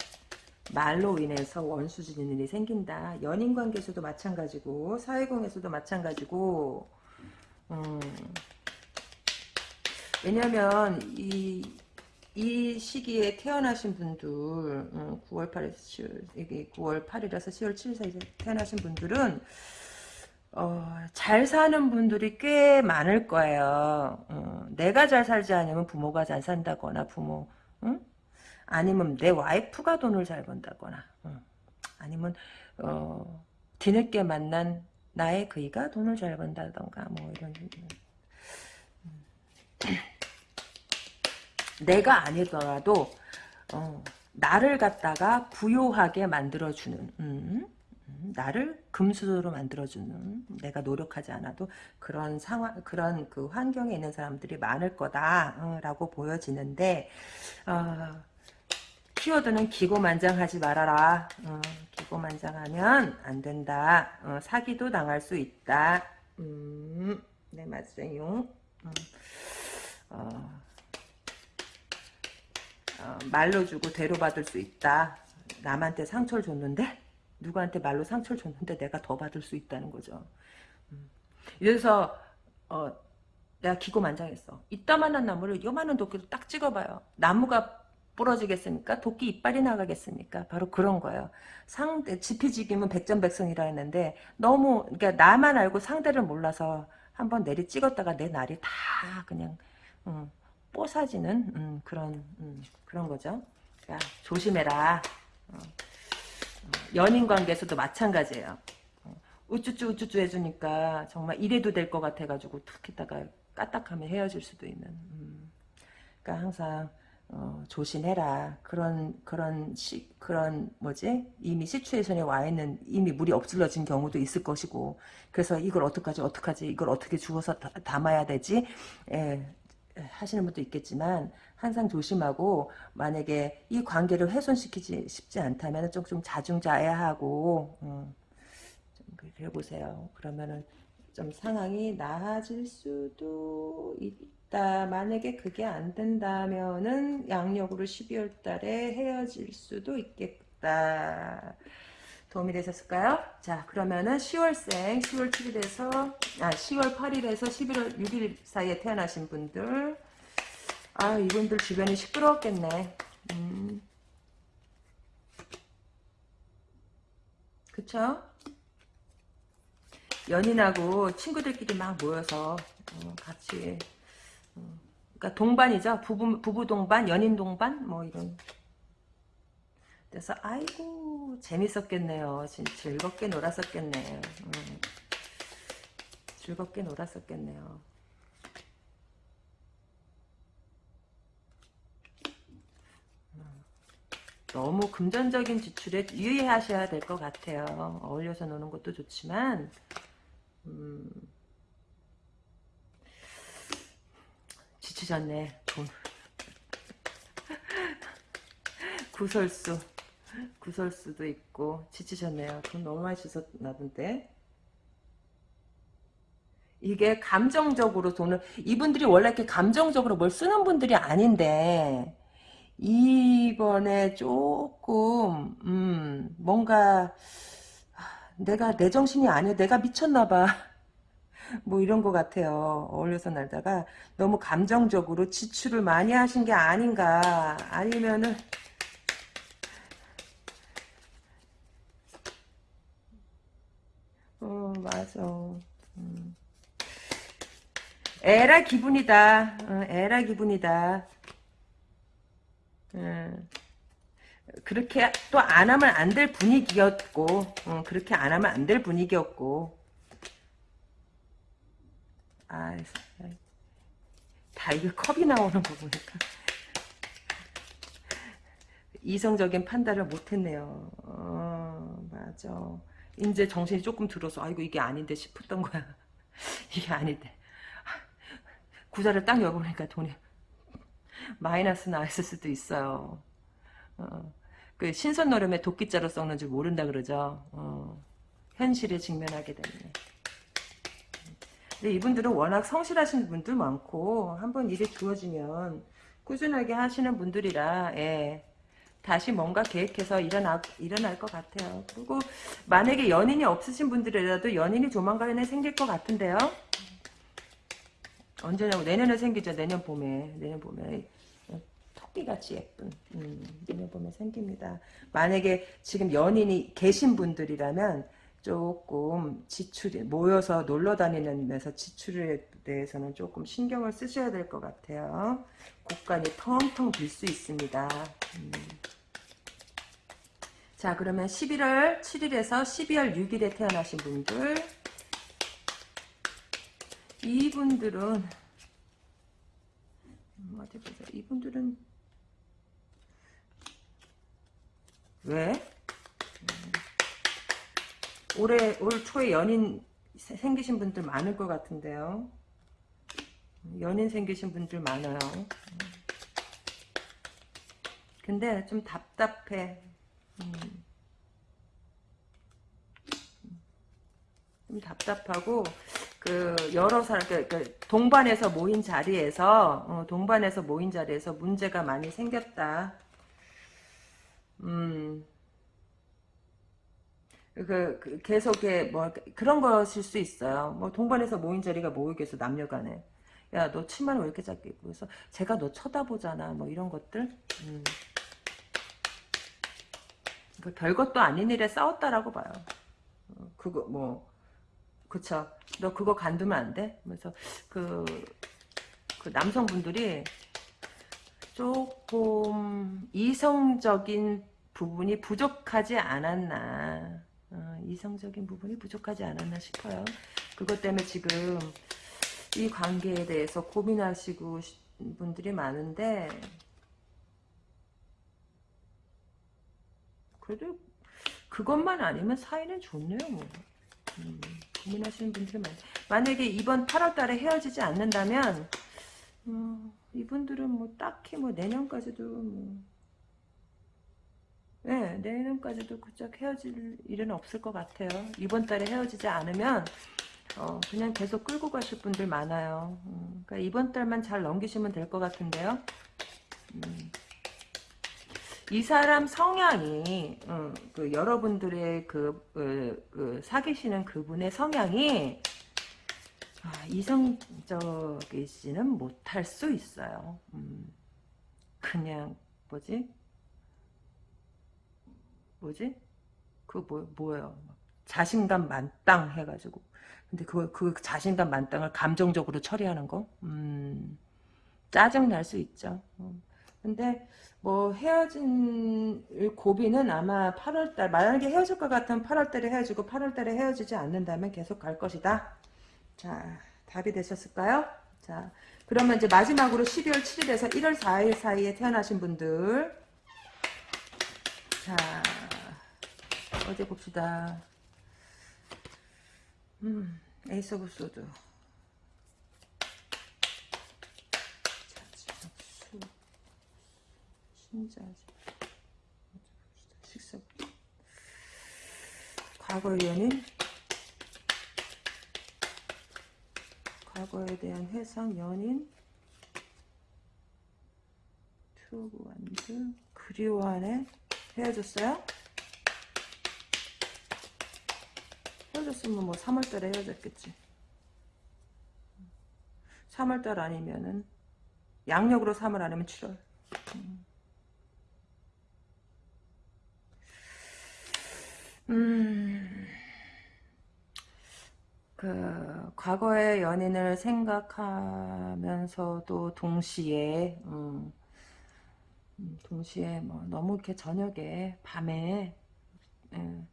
말로 인해서 원수지는 일이 생긴다. 연인 관계에서도 마찬가지고 사회공에서도 마찬가지고 음, 왜냐면 이, 이 시기에 태어나신 분들 음, 9월 8일 10월, 이게 9월 8일에서 10월 7일 사이에 태어나신 분들은 어, 잘 사는 분들이 꽤 많을 거예요. 어, 내가 잘 살지 않으면 부모가 잘 산다거나 부모 응? 아니면 내 와이프가 돈을 잘 번다거나 응. 아니면 어, 뒤늦게 만난 나의 그이가 돈을 잘 번다던가 뭐 이런 음. 내가 아니더라도 어, 나를 갖다가 부요하게 만들어주는 음. 음, 나를 금수저로 만들어주는 내가 노력하지 않아도 그런 상황 그런 그 환경에 있는 사람들이 많을 거다라고 보여지는데 어, 키워드는 기고만장하지 말아라. 어, 기고만장하면 안 된다. 어, 사기도 당할 수 있다. 음, 네 맞아요. 음, 어, 어, 말로 주고 대로 받을 수 있다. 남한테 상처를 줬는데 누구한테 말로 상처를 줬는데 내가 더 받을 수 있다는 거죠. 음. 그래서 어, 내가 기고만장했어. 이따만한 나무를 요만한 도끼로 딱 찍어봐요. 나무가 부러지겠습니까? 도끼 이빨이 나가겠습니까? 바로 그런 거예요. 상대 지피지기면 백전백승이라 했는데 너무 그러니까 나만 알고 상대를 몰라서 한번 내리 찍었다가 내 날이 다 그냥 음, 뽀사지는 음, 그런 음, 그런 거죠. 야 조심해라. 어. 연인 관계에서도 마찬가지예요. 어, 우쭈쭈 우쭈쭈 해주니까 정말 이래도 될 것 같아가지고 툭 했다가 까딱하면 헤어질 수도 있는. 음. 그러니까 항상 어, 조심해라. 그런 그런 시 그런 뭐지 이미 시츄에이션에 와 있는 이미 물이 엎질러진 경우도 있을 것이고 그래서 이걸 어떡하지 어떡하지 이걸 어떻게 주워서 다, 담아야 되지 예, 하시는 분도 있겠지만 항상 조심하고 만약에 이 관계를 훼손시키지 싶지 않다면 좀, 좀 자중자애하고 음, 좀 그래 보세요. 그러면은 좀 상황이 나아질 수도 있다. 만약에 그게 안 된다면은 양력으로 12월 달에 헤어질 수도 있겠다. 도움이 되셨을까요? 자 그러면은 10월생 10월 7일에서 아 10월 8일에서 11월 6일 사이에 태어나신 분들 아 이분들 주변이 시끄러웠겠네 음. 그쵸? 연인하고 친구들끼리 막 모여서 어, 같이 어, 그러니까 동반이죠 부부, 부부 동반 연인 동반 뭐 이런 그래서 아이고 재밌었겠네요. 진짜 즐겁게 놀았었겠네. 음. 즐겁게 놀았었겠네요. 너무 금전적인 지출에 유의하셔야 될 것 같아요. 어울려서 노는 것도 좋지만 음, 지치셨네. 돈. 구설수. 구설수도 있고 지치셨네요. 돈 너무 많이 주셨나 본데. 이게 감정적으로 돈을 이분들이 원래 이렇게 감정적으로 뭘 쓰는 분들이 아닌데 이번에 조금 음 뭔가 내가 내 정신이 아니야 내가 미쳤나 봐 뭐 이런 것 같아요 어울려서 날다가 너무 감정적으로 지출을 많이 하신 게 아닌가 아니면은 어, 맞아. 음. 에라 기분이다. 어, 에라 기분이다. 음. 그렇게 또 안 하면 안 될 분위기였고, 어, 그렇게 안 하면 안 될 분위기였고. 아, 다 이게 컵이 나오는 거 보니까. 이성적인 판단을 못했네요. 어, 맞아. 이제 정신이 조금 들어서 아이고 이게 아닌데 싶었던 거야. 이게 아닌데. 구자를 딱 열어보니까 돈이 마이너스 나있을 수도 있어요. 어, 그 신선 노름에 도끼자로 썩는 줄 모른다 그러죠. 어, 현실에 직면하게 되네. 근데 이분들은 워낙 성실하신 분들 많고 한번 일이 주어지면 꾸준하게 하시는 분들이라 예. 다시 뭔가 계획해서 일어나, 일어날 것 같아요. 그리고 만약에 연인이 없으신 분들이라도 연인이 조만간에 생길 것 같은데요. 언제냐고 내년에 생기죠. 내년 봄에 내년 봄에 토끼같이 예쁜 음, 내년 봄에 생깁니다. 만약에 지금 연인이 계신 분들이라면 조금 지출이 모여서 놀러 다니면서 지출에 대해서는 조금 신경을 쓰셔야 될 것 같아요. 곳간이 텅텅 빌 수 있습니다. 음. 자 그러면 11월 7일에서 12월 6일에 태어나신 분들 이분들은 음, 어디 보자 이분들은 왜? 음, 올해 올 초에 연인 생기신 분들 많을 것 같은데요. 연인 생기신 분들 많아요. 근데 좀 답답해. 음. 좀 답답하고 그 여러 사람 그, 그 동반해서 모인 자리에서 어, 동반해서 모인 자리에서 문제가 많이 생겼다. 음. 그, 그 계속에 뭐 그런 것일 수 있어요. 뭐 동반해서 모인 자리가 모이겠어 남녀간에. 야 너 치마를 왜 이렇게 작게 입고 그래서 제가 너 쳐다보잖아. 뭐 이런 것들. 음. 그 별것도 아닌 일에 싸웠다라고 봐요. 어, 그거 뭐 그쵸. 너 그거 간두면 안 돼? 그래서 그, 그 남성분들이 조금 이성적인 부분이 부족하지 않았나. 어, 이성적인 부분이 부족하지 않았나 싶어요. 그것 때문에 지금 이 관계에 대해서 고민하시고 분들이 많은데 그래도 그것만 아니면 사이는 좋네요. 뭐. 음, 고민하시는 분들이 많아요. 만약에 이번 8월달에 헤어지지 않는다면 음, 이분들은 뭐 딱히 뭐 내년까지도 뭐 네, 내년까지도 그짝 헤어질 일은 없을 것 같아요. 이번 달에 헤어지지 않으면 어, 그냥 계속 끌고 가실 분들 많아요. 음, 그러니까 이번 달만 잘 넘기시면 될 것 같은데요. 음. 이 사람 성향이 음, 그 여러분들의 그, 그, 그, 사귀시는 그분의 성향이 아, 이성적이지는 못할 수 있어요. 음, 그냥 뭐지? 뭐지? 그 뭐, 뭐예요? 자신감 만땅 해가지고 근데 그, 그 자신감 만땅을 감정적으로 처리하는 거? 음, 짜증 날 수 있죠. 음. 근데 뭐 헤어진 고비는 아마 8월달 만약에 헤어질 것 같으면 8월달에 헤어지고 8월달에 헤어지지 않는다면 계속 갈 것이다. 자 답이 되셨을까요? 자 그러면 이제 마지막으로 12월 7일에서 1월 4일 사이에 태어나신 분들 자 어디 봅시다. 음 에이스 오브 소드 신자지. 과거의 연인. 과거에 대한 회상 연인. 투브 완드. 그리워하네. 헤어졌어요? 헤어졌으면 뭐 3월달에 헤어졌겠지. 3월달 아니면은 양력으로 3월 아니면 7월. 음. 음, 그, 과거의 연인을 생각하면서도 동시에, 음, 음, 동시에 뭐 너무 이렇게 저녁에, 밤에, 예,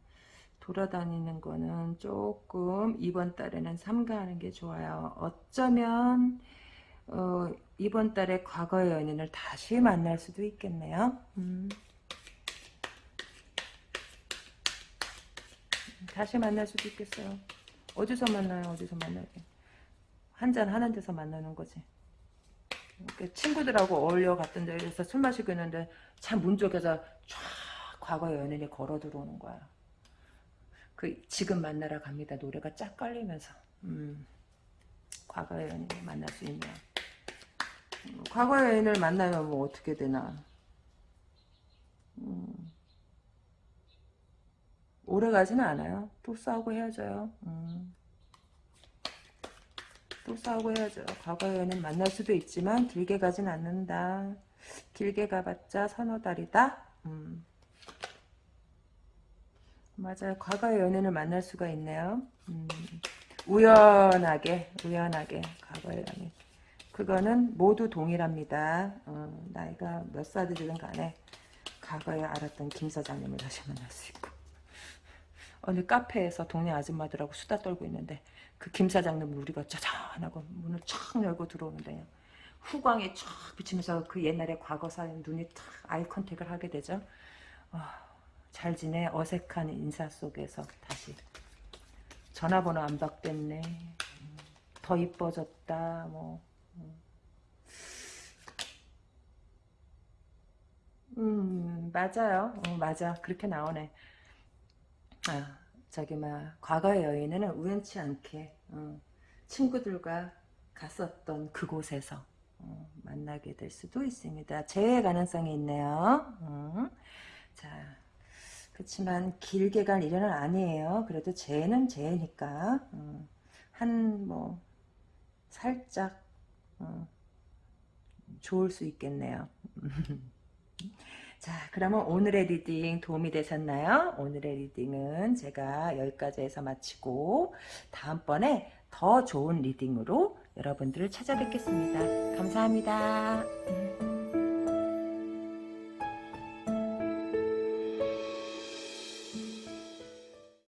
돌아다니는 거는 조금 이번 달에는 삼가하는 게 좋아요. 어쩌면, 어, 이번 달에 과거의 연인을 다시 만날 수도 있겠네요. 음. 다시 만날 수도 있겠어요. 어디서 만나요? 어디서 만나게? 한잔 하는 데서 만나는 거지. 친구들하고 어울려 갔던 데서 술 마시고 있는데 참 문 쪽에서 쫙 과거의 연인이 걸어 들어오는 거야. 그 지금 만나러 갑니다. 노래가 쫙 깔리면서. 음. 과거의 연인을 만날 수 있네요. 음, 과거의 연인을 만나면 뭐 어떻게 되나. 음, 오래 가지는 않아요. 또 싸우고 헤어져요. 음. 또 싸우고 헤어져요. 연인 만날 수도 있지만 길게 가진 않는다. 길게 가봤자 서너 달이다. 음. 맞아요. 과거의 연인을 만날 수가 있네요. 음. 우연하게 우연하게 과거의 연인. 그거는 모두 동일합니다. 어, 나이가 몇 살이든 간에 과거에 알았던 김 사장님을 다시 만날 수 있고 어느 카페에서 동네 아줌마들하고 수다 떨고 있는데 그 김 사장님 우리가 짜잔하고 문을 촥 열고 들어오는데 후광이 쫙 비치면서 그 옛날의 과거사의 눈이 탁 아이 컨택을 하게 되죠. 어, 잘 지내 어색한 인사 속에서 다시 전화번호 안 바뀌었네. 음, 더 이뻐졌다. 뭐 음, 맞아요. 어, 맞아. 그렇게 나오네. 아, 저기, 막, 과거의 여인은 우연치 않게, 어, 친구들과 갔었던 그곳에서, 어, 만나게 될 수도 있습니다. 재회 가능성이 있네요. 음. 자, 그렇지만, 길게 갈 일은 아니에요. 그래도 재는 재니까, 어, 한, 뭐, 살짝, 어, 좋을 수 있겠네요. 자, 그러면 오늘의 리딩 도움이 되셨나요? 오늘의 리딩은 제가 여기까지 해서 마치고 다음번에 더 좋은 리딩으로 여러분들을 찾아뵙겠습니다. 감사합니다.